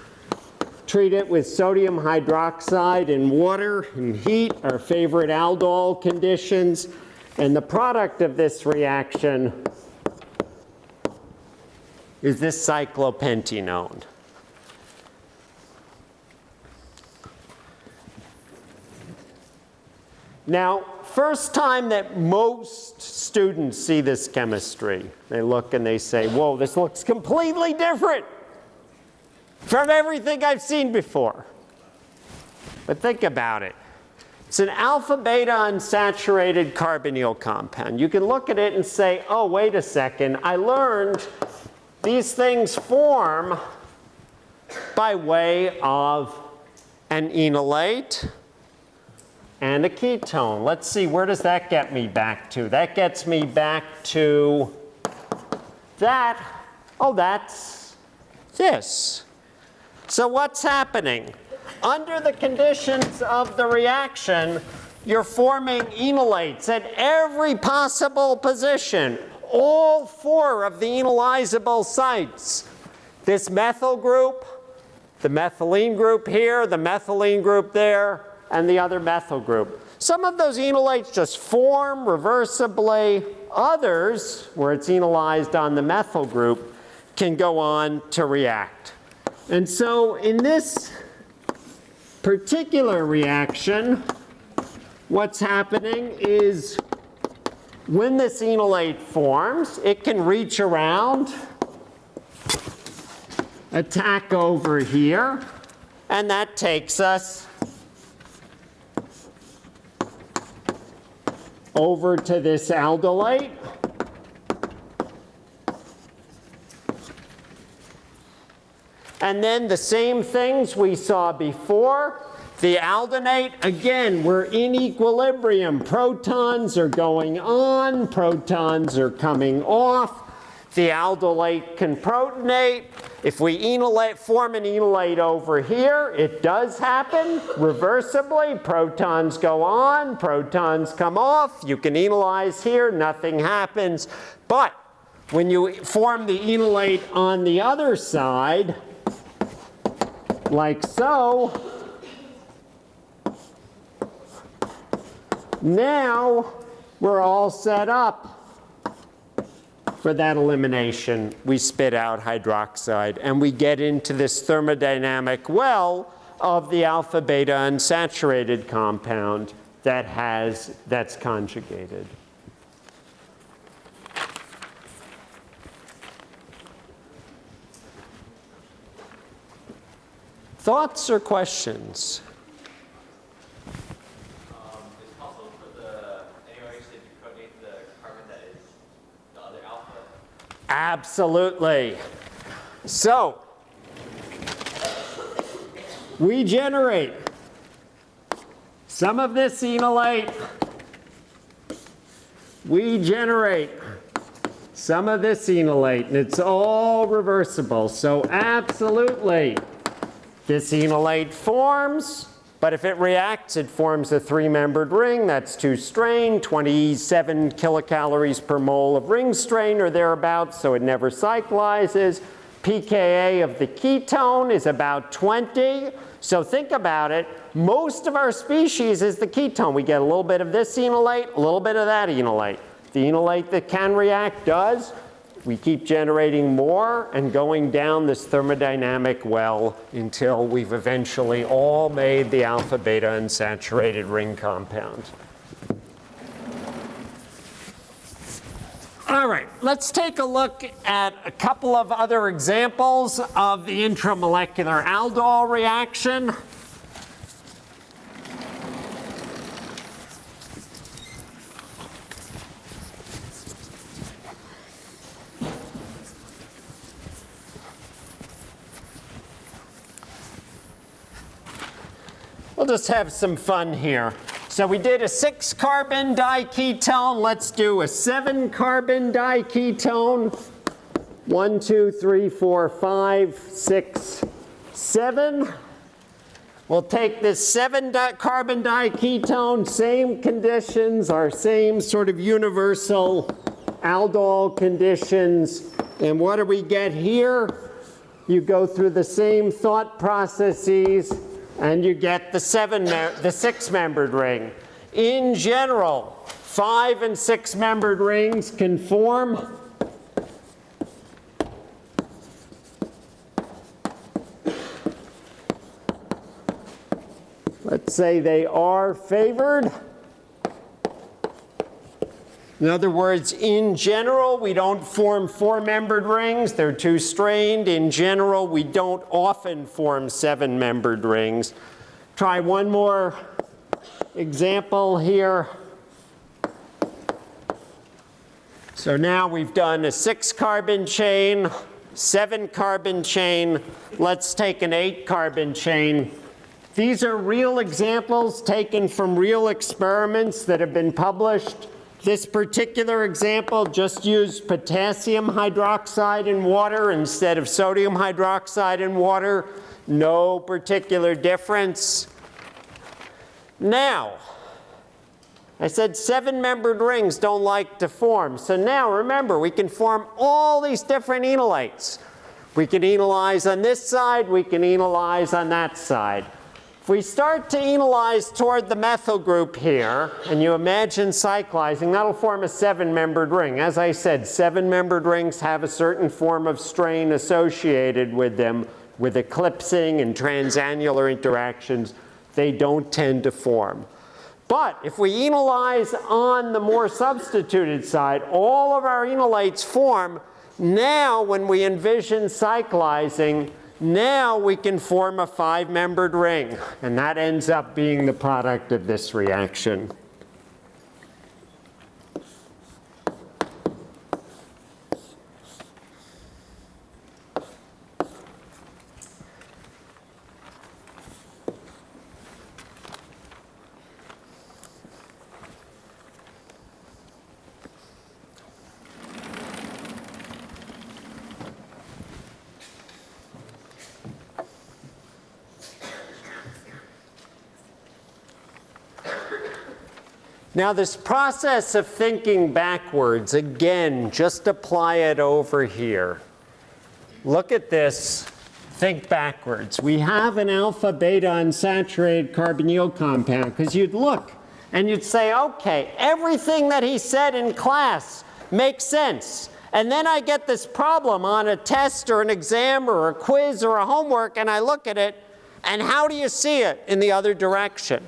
Treat it with sodium hydroxide and water and heat, our favorite aldol conditions. And the product of this reaction is this cyclopentanone. Now, first time that most students see this chemistry, they look and they say, whoa, this looks completely different from everything I've seen before. But think about it. It's an alpha beta unsaturated carbonyl compound. You can look at it and say, oh, wait a second, I learned these things form by way of an enolate, and a ketone. Let's see, where does that get me back to? That gets me back to that. Oh, that's this. So what's happening? Under the conditions of the reaction, you're forming enolates at every possible position, all four of the enolizable sites. This methyl group, the methylene group here, the methylene group there, and the other methyl group. Some of those enolates just form reversibly. Others, where it's enolized on the methyl group, can go on to react. And so in this particular reaction, what's happening is when this enolate forms, it can reach around, attack over here, and that takes us over to this aldolate. And then the same things we saw before. The aldolate, again, we're in equilibrium. Protons are going on, protons are coming off. The aldolate can protonate. If we enolate, form an enolate over here, it does happen reversibly. Protons go on, protons come off. You can enolize here, nothing happens. But when you form the enolate on the other side, like so, now we're all set up for that elimination. We spit out hydroxide and we get into this thermodynamic well of the alpha beta unsaturated compound that has, that's conjugated. Thoughts or questions? Um, it's possible for the NaOH to deprotonate the carbon that is the other alpha. Absolutely. So, we generate some of this enolate. We generate some of this enolate, and it's all reversible. So absolutely, this enolate forms, but if it reacts, it forms a three-membered ring. That's two strain, 27 kilocalories per mole of ring strain or thereabouts, so it never cyclizes. pKa of the ketone is about 20. So think about it. Most of our species is the ketone. We get a little bit of this enolate, a little bit of that enolate. The enolate that can react does. We keep generating more and going down this thermodynamic well until we've eventually all made the alpha beta unsaturated ring compound. All right, let's take a look at a couple of other examples of the intramolecular aldol reaction. We'll just have some fun here. So we did a six carbon diketone. Let's do a seven carbon diketone. One, two, three, four, five, six, seven. We'll take this seven di carbon diketone, same conditions, our same sort of universal aldol conditions. And what do we get here? You go through the same thought processes and you get the seven, the six-membered ring. In general, five and six-membered rings can form Let's say they are favored. In other words, in general, we don't form four-membered rings. They're too strained. In general, we don't often form seven-membered rings. Try one more example here. So now we've done a six-carbon chain, seven-carbon chain. Let's take an eight-carbon chain. These are real examples taken from real experiments that have been published. This particular example just used potassium hydroxide in water instead of sodium hydroxide in water. No particular difference. Now, I said seven-membered rings don't like to form. So now remember, we can form all these different enolates. We can enolize on this side, we can enolize on that side. If we start to enolize toward the methyl group here, and you imagine cyclizing, that'll form a seven-membered ring. As I said, seven-membered rings have a certain form of strain associated with them, with eclipsing and transannular interactions. They don't tend to form. But if we enolize on the more substituted side, all of our enolates form. Now, when we envision cyclizing, now we can form a five-membered ring, and that ends up being the product of this reaction. Now, this process of thinking backwards, again, just apply it over here. Look at this. Think backwards. We have an alpha beta unsaturated carbonyl compound because you'd look and you'd say, okay, everything that he said in class makes sense. And then I get this problem on a test or an exam or a quiz or a homework, and I look at it, and how do you see it in the other direction?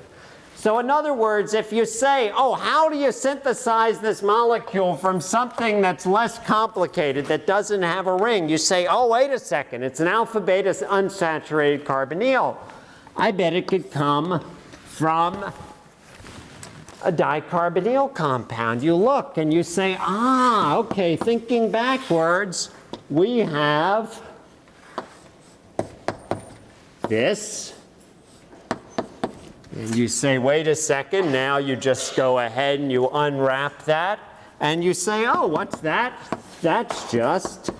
So in other words, if you say, oh, how do you synthesize this molecule from something that's less complicated, that doesn't have a ring, you say, oh, wait a second, it's an alpha beta unsaturated carbonyl. I bet it could come from a dicarbonyl compound. You look and you say, ah, okay, thinking backwards, we have this and you say, wait a second, now you just go ahead and you unwrap that, and you say, oh, what's that? That's just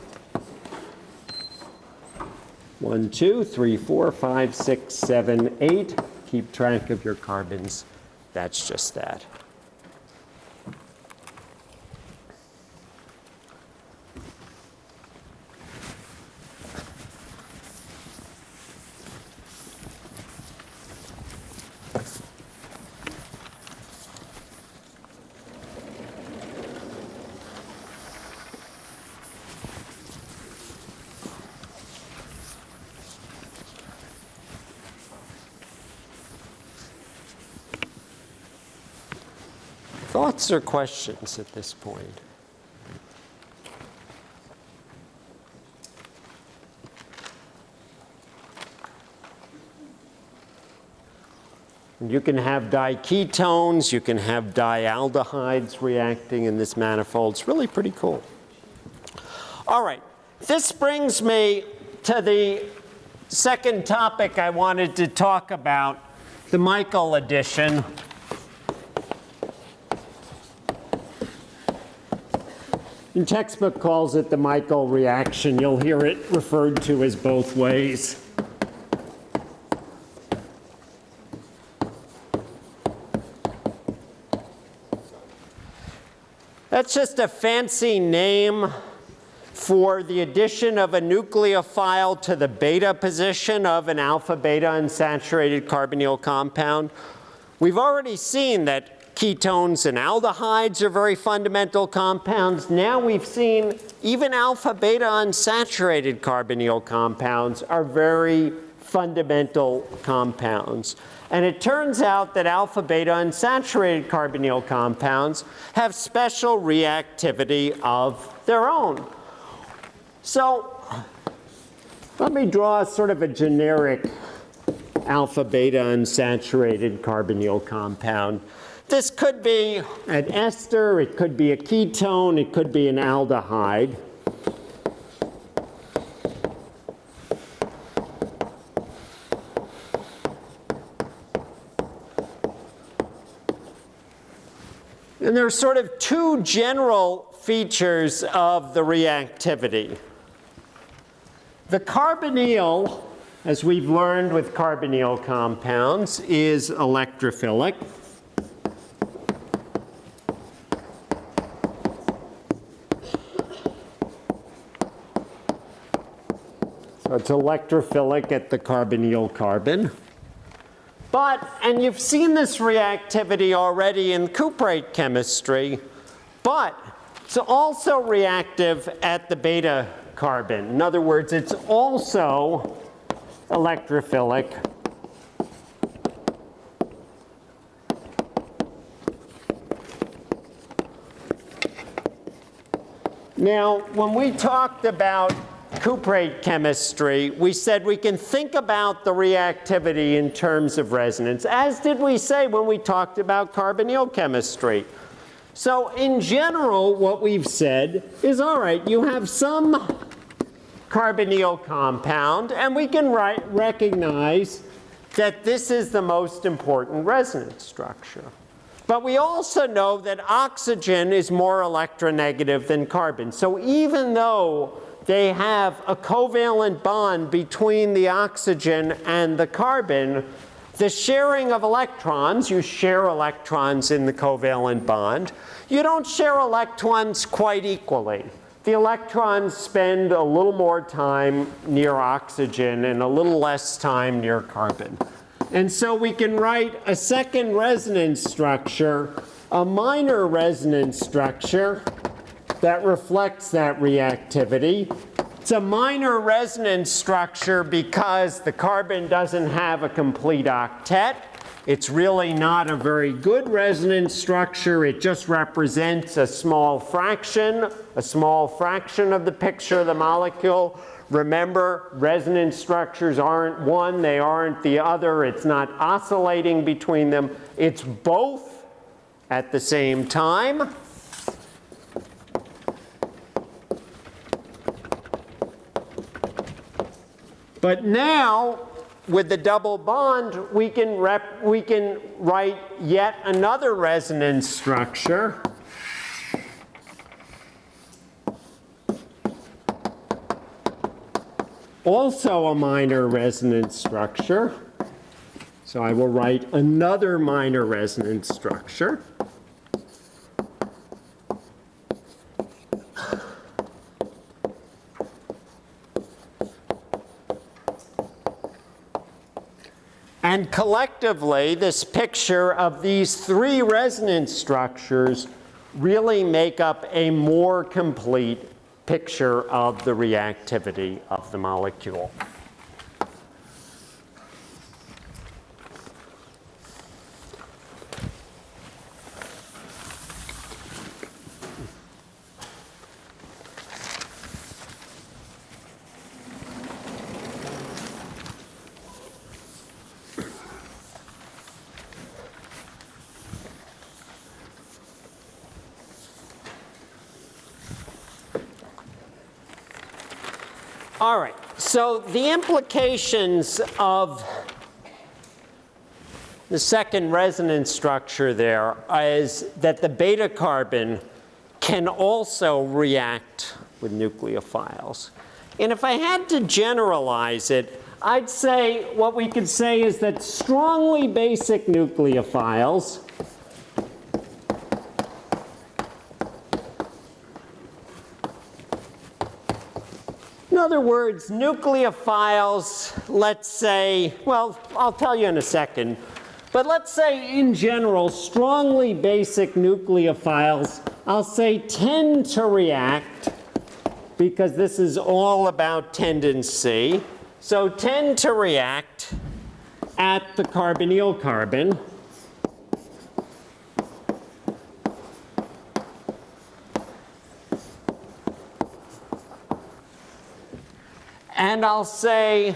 one, two, three, four, five, six, seven, eight. Keep track of your carbons. That's just that. Thoughts or questions at this point? You can have diketones, you can have dialdehydes reacting in this manifold. It's really pretty cool. All right, this brings me to the second topic I wanted to talk about, the Michael addition. And textbook calls it the Michael reaction. You'll hear it referred to as both ways. That's just a fancy name for the addition of a nucleophile to the beta position of an alpha beta unsaturated carbonyl compound. We've already seen that Ketones and aldehydes are very fundamental compounds. Now we've seen even alpha beta unsaturated carbonyl compounds are very fundamental compounds. And it turns out that alpha beta unsaturated carbonyl compounds have special reactivity of their own. So let me draw sort of a generic alpha beta unsaturated carbonyl compound. This could be an ester, it could be a ketone, it could be an aldehyde. And there are sort of two general features of the reactivity. The carbonyl, as we've learned with carbonyl compounds, is electrophilic. So it's electrophilic at the carbonyl carbon. But, and you've seen this reactivity already in cuprate chemistry, but it's also reactive at the beta carbon. In other words, it's also electrophilic Now, when we talked about cuprate chemistry, we said we can think about the reactivity in terms of resonance, as did we say when we talked about carbonyl chemistry. So in general, what we've said is, all right, you have some carbonyl compound, and we can write, recognize that this is the most important resonance structure. But we also know that oxygen is more electronegative than carbon. So even though they have a covalent bond between the oxygen and the carbon, the sharing of electrons, you share electrons in the covalent bond, you don't share electrons quite equally. The electrons spend a little more time near oxygen and a little less time near carbon. And so we can write a second resonance structure, a minor resonance structure that reflects that reactivity. It's a minor resonance structure because the carbon doesn't have a complete octet. It's really not a very good resonance structure. It just represents a small fraction, a small fraction of the picture of the molecule. Remember, resonance structures aren't one, they aren't the other. It's not oscillating between them. It's both at the same time. But now, with the double bond, we can, rep, we can write yet another resonance structure. Also a minor resonance structure. So I will write another minor resonance structure. And collectively, this picture of these three resonance structures really make up a more complete picture of the reactivity of the molecule. All right, so the implications of the second resonance structure there is that the beta carbon can also react with nucleophiles. And if I had to generalize it, I'd say what we could say is that strongly basic nucleophiles other words, nucleophiles, let's say, well, I'll tell you in a second, but let's say in general, strongly basic nucleophiles, I'll say tend to react because this is all about tendency. So tend to react at the carbonyl carbon. And I'll say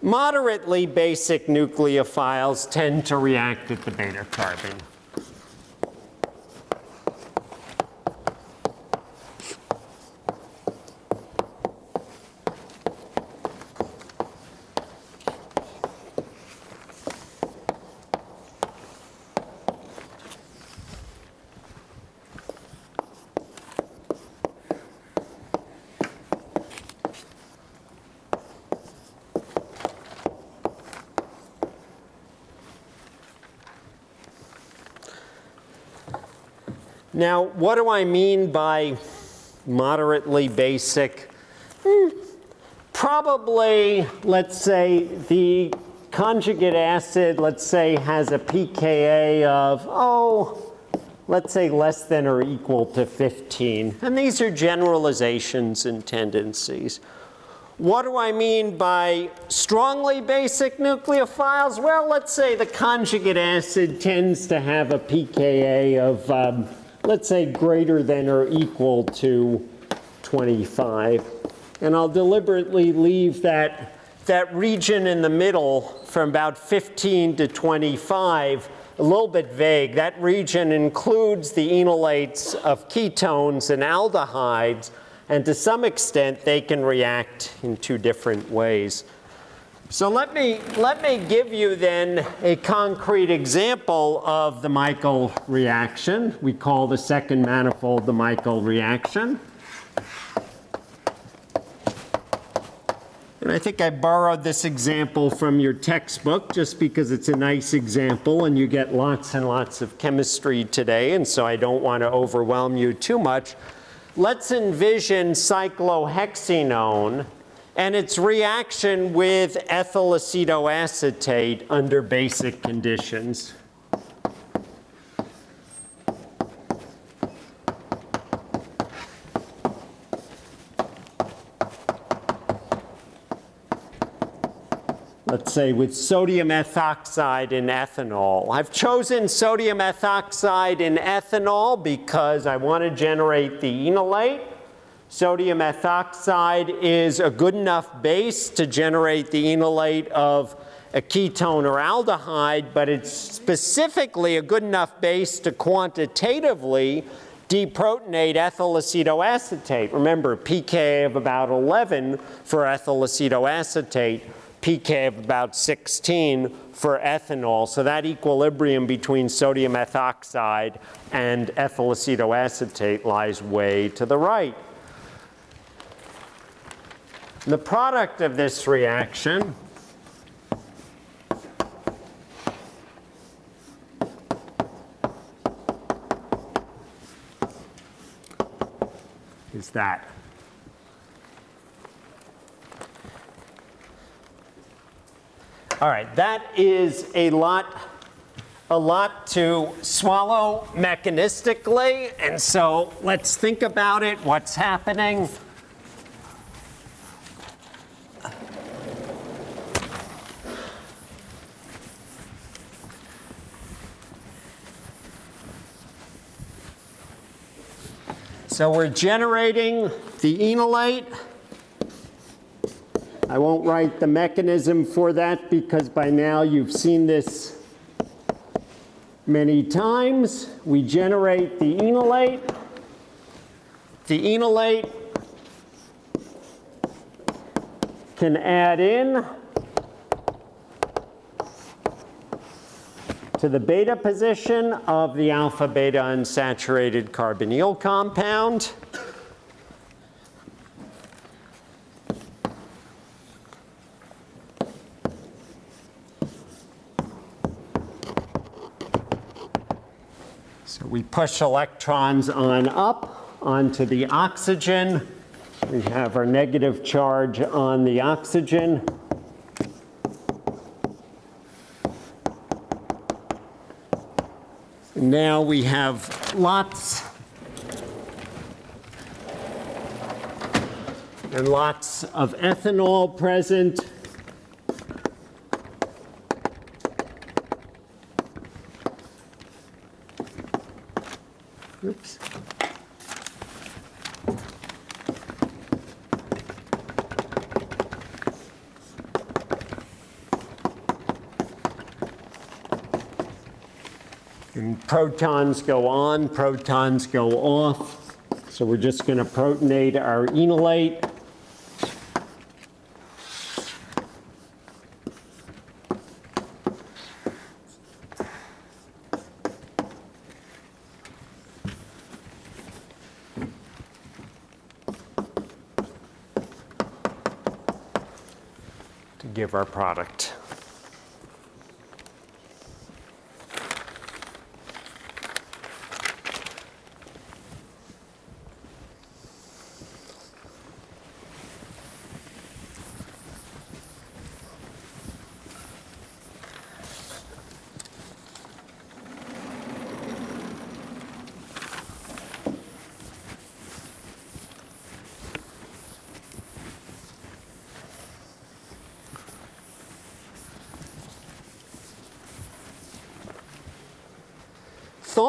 moderately basic nucleophiles tend to react at the beta carbon. Now, what do I mean by moderately basic? Hmm, probably, let's say, the conjugate acid, let's say, has a pKa of, oh, let's say less than or equal to 15. And these are generalizations and tendencies. What do I mean by strongly basic nucleophiles? Well, let's say the conjugate acid tends to have a pKa of um, let's say greater than or equal to 25. And I'll deliberately leave that, that region in the middle from about 15 to 25 a little bit vague. That region includes the enolates of ketones and aldehydes, and to some extent they can react in two different ways. So let me, let me give you then a concrete example of the Michael reaction. We call the second manifold the Michael reaction. And I think I borrowed this example from your textbook just because it's a nice example and you get lots and lots of chemistry today, and so I don't want to overwhelm you too much. Let's envision cyclohexenone and its reaction with ethyl acetoacetate under basic conditions. let's say with sodium ethoxide in ethanol. I've chosen sodium ethoxide in ethanol because I want to generate the enolate. Sodium ethoxide is a good enough base to generate the enolate of a ketone or aldehyde, but it's specifically a good enough base to quantitatively deprotonate ethyl acetoacetate. Remember, pK of about 11 for ethyl acetoacetate pK of about 16 for ethanol. So that equilibrium between sodium ethoxide and ethyl acetoacetate lies way to the right. The product of this reaction is that. All right, that is a lot, a lot to swallow mechanistically, and so let's think about it, what's happening. So we're generating the enolate. I won't write the mechanism for that because by now you've seen this many times. We generate the enolate. The enolate can add in to the beta position of the alpha beta unsaturated carbonyl compound. So we push electrons on up onto the oxygen. We have our negative charge on the oxygen. Now we have lots and lots of ethanol present. Protons go on, protons go off. So we're just going to protonate our enolate. to give our product.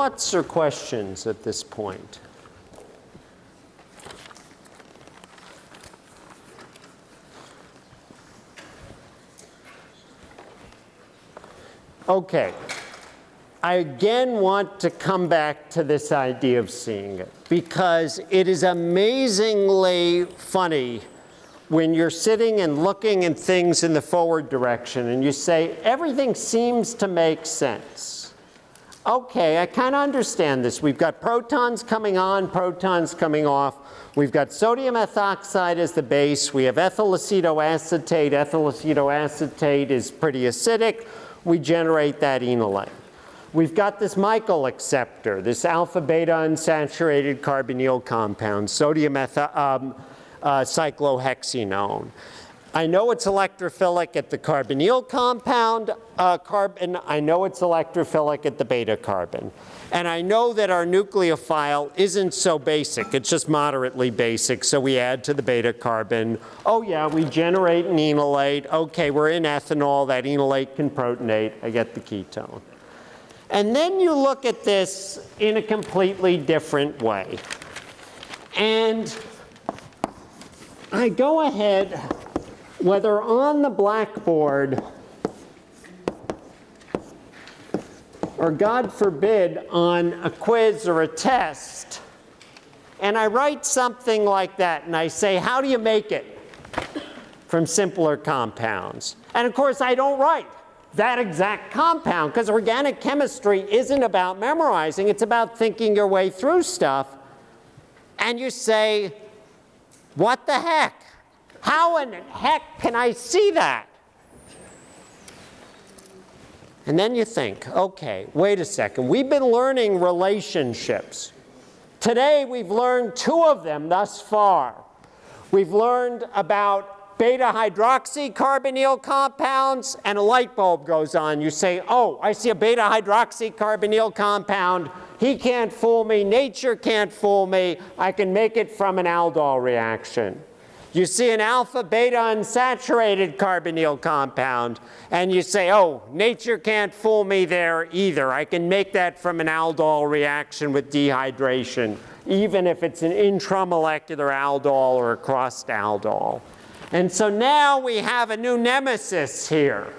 thoughts or questions at this point? Okay. I again want to come back to this idea of seeing it because it is amazingly funny when you're sitting and looking at things in the forward direction and you say, everything seems to make sense. Okay, I kind of understand this. We've got protons coming on, protons coming off. We've got sodium ethoxide as the base. We have ethyl acetoacetate. Ethyl acetoacetate is pretty acidic. We generate that enolate. We've got this Michael acceptor, this alpha beta unsaturated carbonyl compound, sodium um, uh, cyclohexenone. I know it's electrophilic at the carbonyl compound uh, carbon. I know it's electrophilic at the beta carbon. And I know that our nucleophile isn't so basic. It's just moderately basic. So we add to the beta carbon. Oh yeah, we generate an enolate. Okay, we're in ethanol. That enolate can protonate. I get the ketone. And then you look at this in a completely different way. And I go ahead, whether on the blackboard or God forbid on a quiz or a test, and I write something like that and I say, how do you make it from simpler compounds? And of course I don't write that exact compound because organic chemistry isn't about memorizing, it's about thinking your way through stuff. And you say, what the heck? How in heck can I see that? And then you think, okay, wait a second. We've been learning relationships. Today we've learned two of them thus far. We've learned about beta hydroxycarbonyl compounds and a light bulb goes on. You say, oh, I see a beta hydroxycarbonyl compound. He can't fool me. Nature can't fool me. I can make it from an aldol reaction. You see an alpha beta unsaturated carbonyl compound and you say, oh, nature can't fool me there either. I can make that from an aldol reaction with dehydration, even if it's an intramolecular aldol or a crossed aldol. And so now we have a new nemesis here.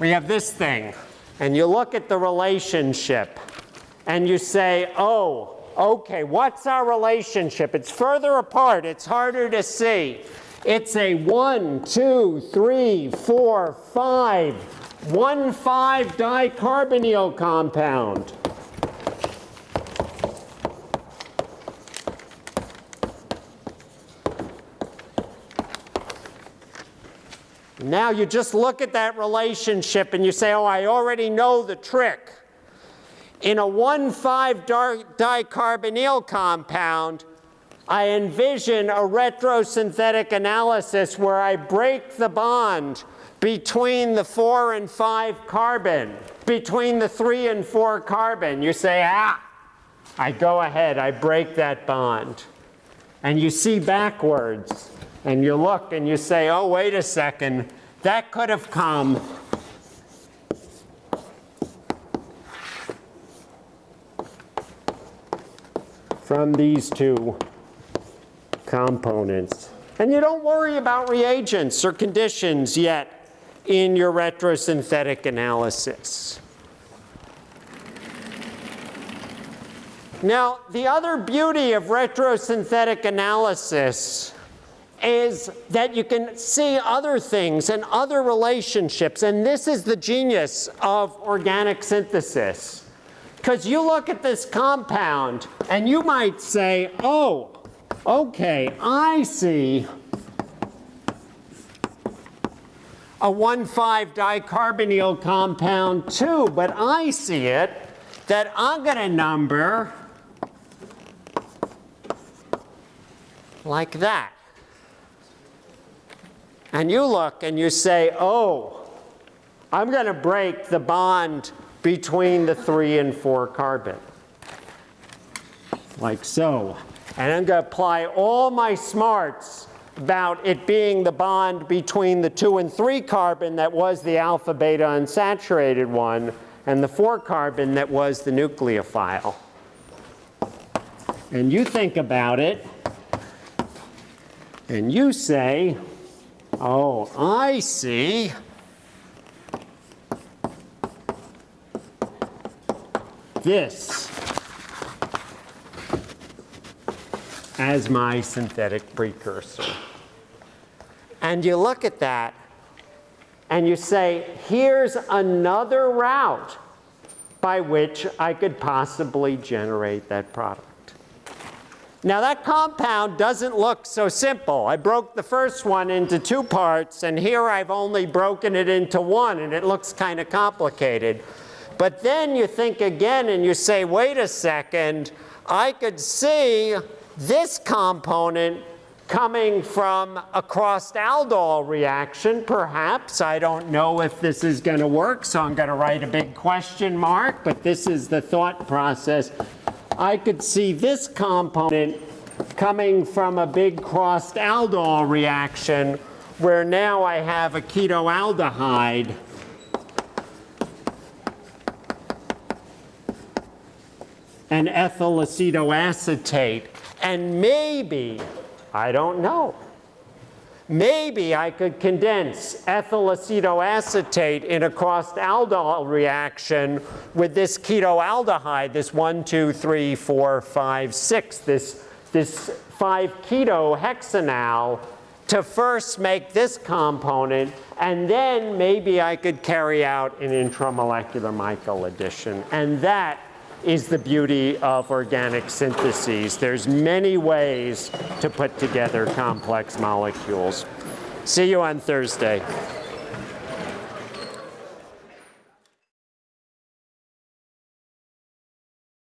We have this thing. And you look at the relationship and you say, oh, okay, what's our relationship? It's further apart, it's harder to see. It's a one, two, three, four, five, one, five dicarbonyl compound. Now you just look at that relationship and you say, oh, I already know the trick. In a 1,5-dicarbonyl compound, I envision a retrosynthetic analysis where I break the bond between the 4 and 5 carbon, between the 3 and 4 carbon. You say, ah, I go ahead, I break that bond. And you see backwards, and you look and you say, oh, wait a second, that could have come from these two components. And you don't worry about reagents or conditions yet in your retrosynthetic analysis. Now, the other beauty of retrosynthetic analysis is that you can see other things and other relationships. And this is the genius of organic synthesis. Because you look at this compound and you might say, oh, okay, I see a 1,5-dicarbonyl compound too, but I see it that I'm going to number like that. And you look and you say, oh, I'm going to break the bond between the three and four carbon. Like so. And I'm going to apply all my smarts about it being the bond between the two and three carbon that was the alpha beta unsaturated one and the four carbon that was the nucleophile. And you think about it and you say, oh, I see this as my synthetic precursor. And you look at that and you say, here's another route by which I could possibly generate that product. Now that compound doesn't look so simple. I broke the first one into two parts and here I've only broken it into one and it looks kind of complicated. But then you think again and you say, wait a second, I could see this component coming from a crossed aldol reaction, perhaps. I don't know if this is going to work, so I'm going to write a big question mark, but this is the thought process. I could see this component coming from a big crossed aldol reaction where now I have a ketoaldehyde and ethyl acetoacetate. And maybe, I don't know, maybe I could condense ethyl acetoacetate in a crossed aldol reaction with this ketoaldehyde, this 1, 2, 3, 4, 5, 6, this, this 5 keto hexanal to first make this component, and then maybe I could carry out an intramolecular Michael addition. And that is the beauty of organic syntheses. There's many ways to put together complex molecules. See you on Thursday.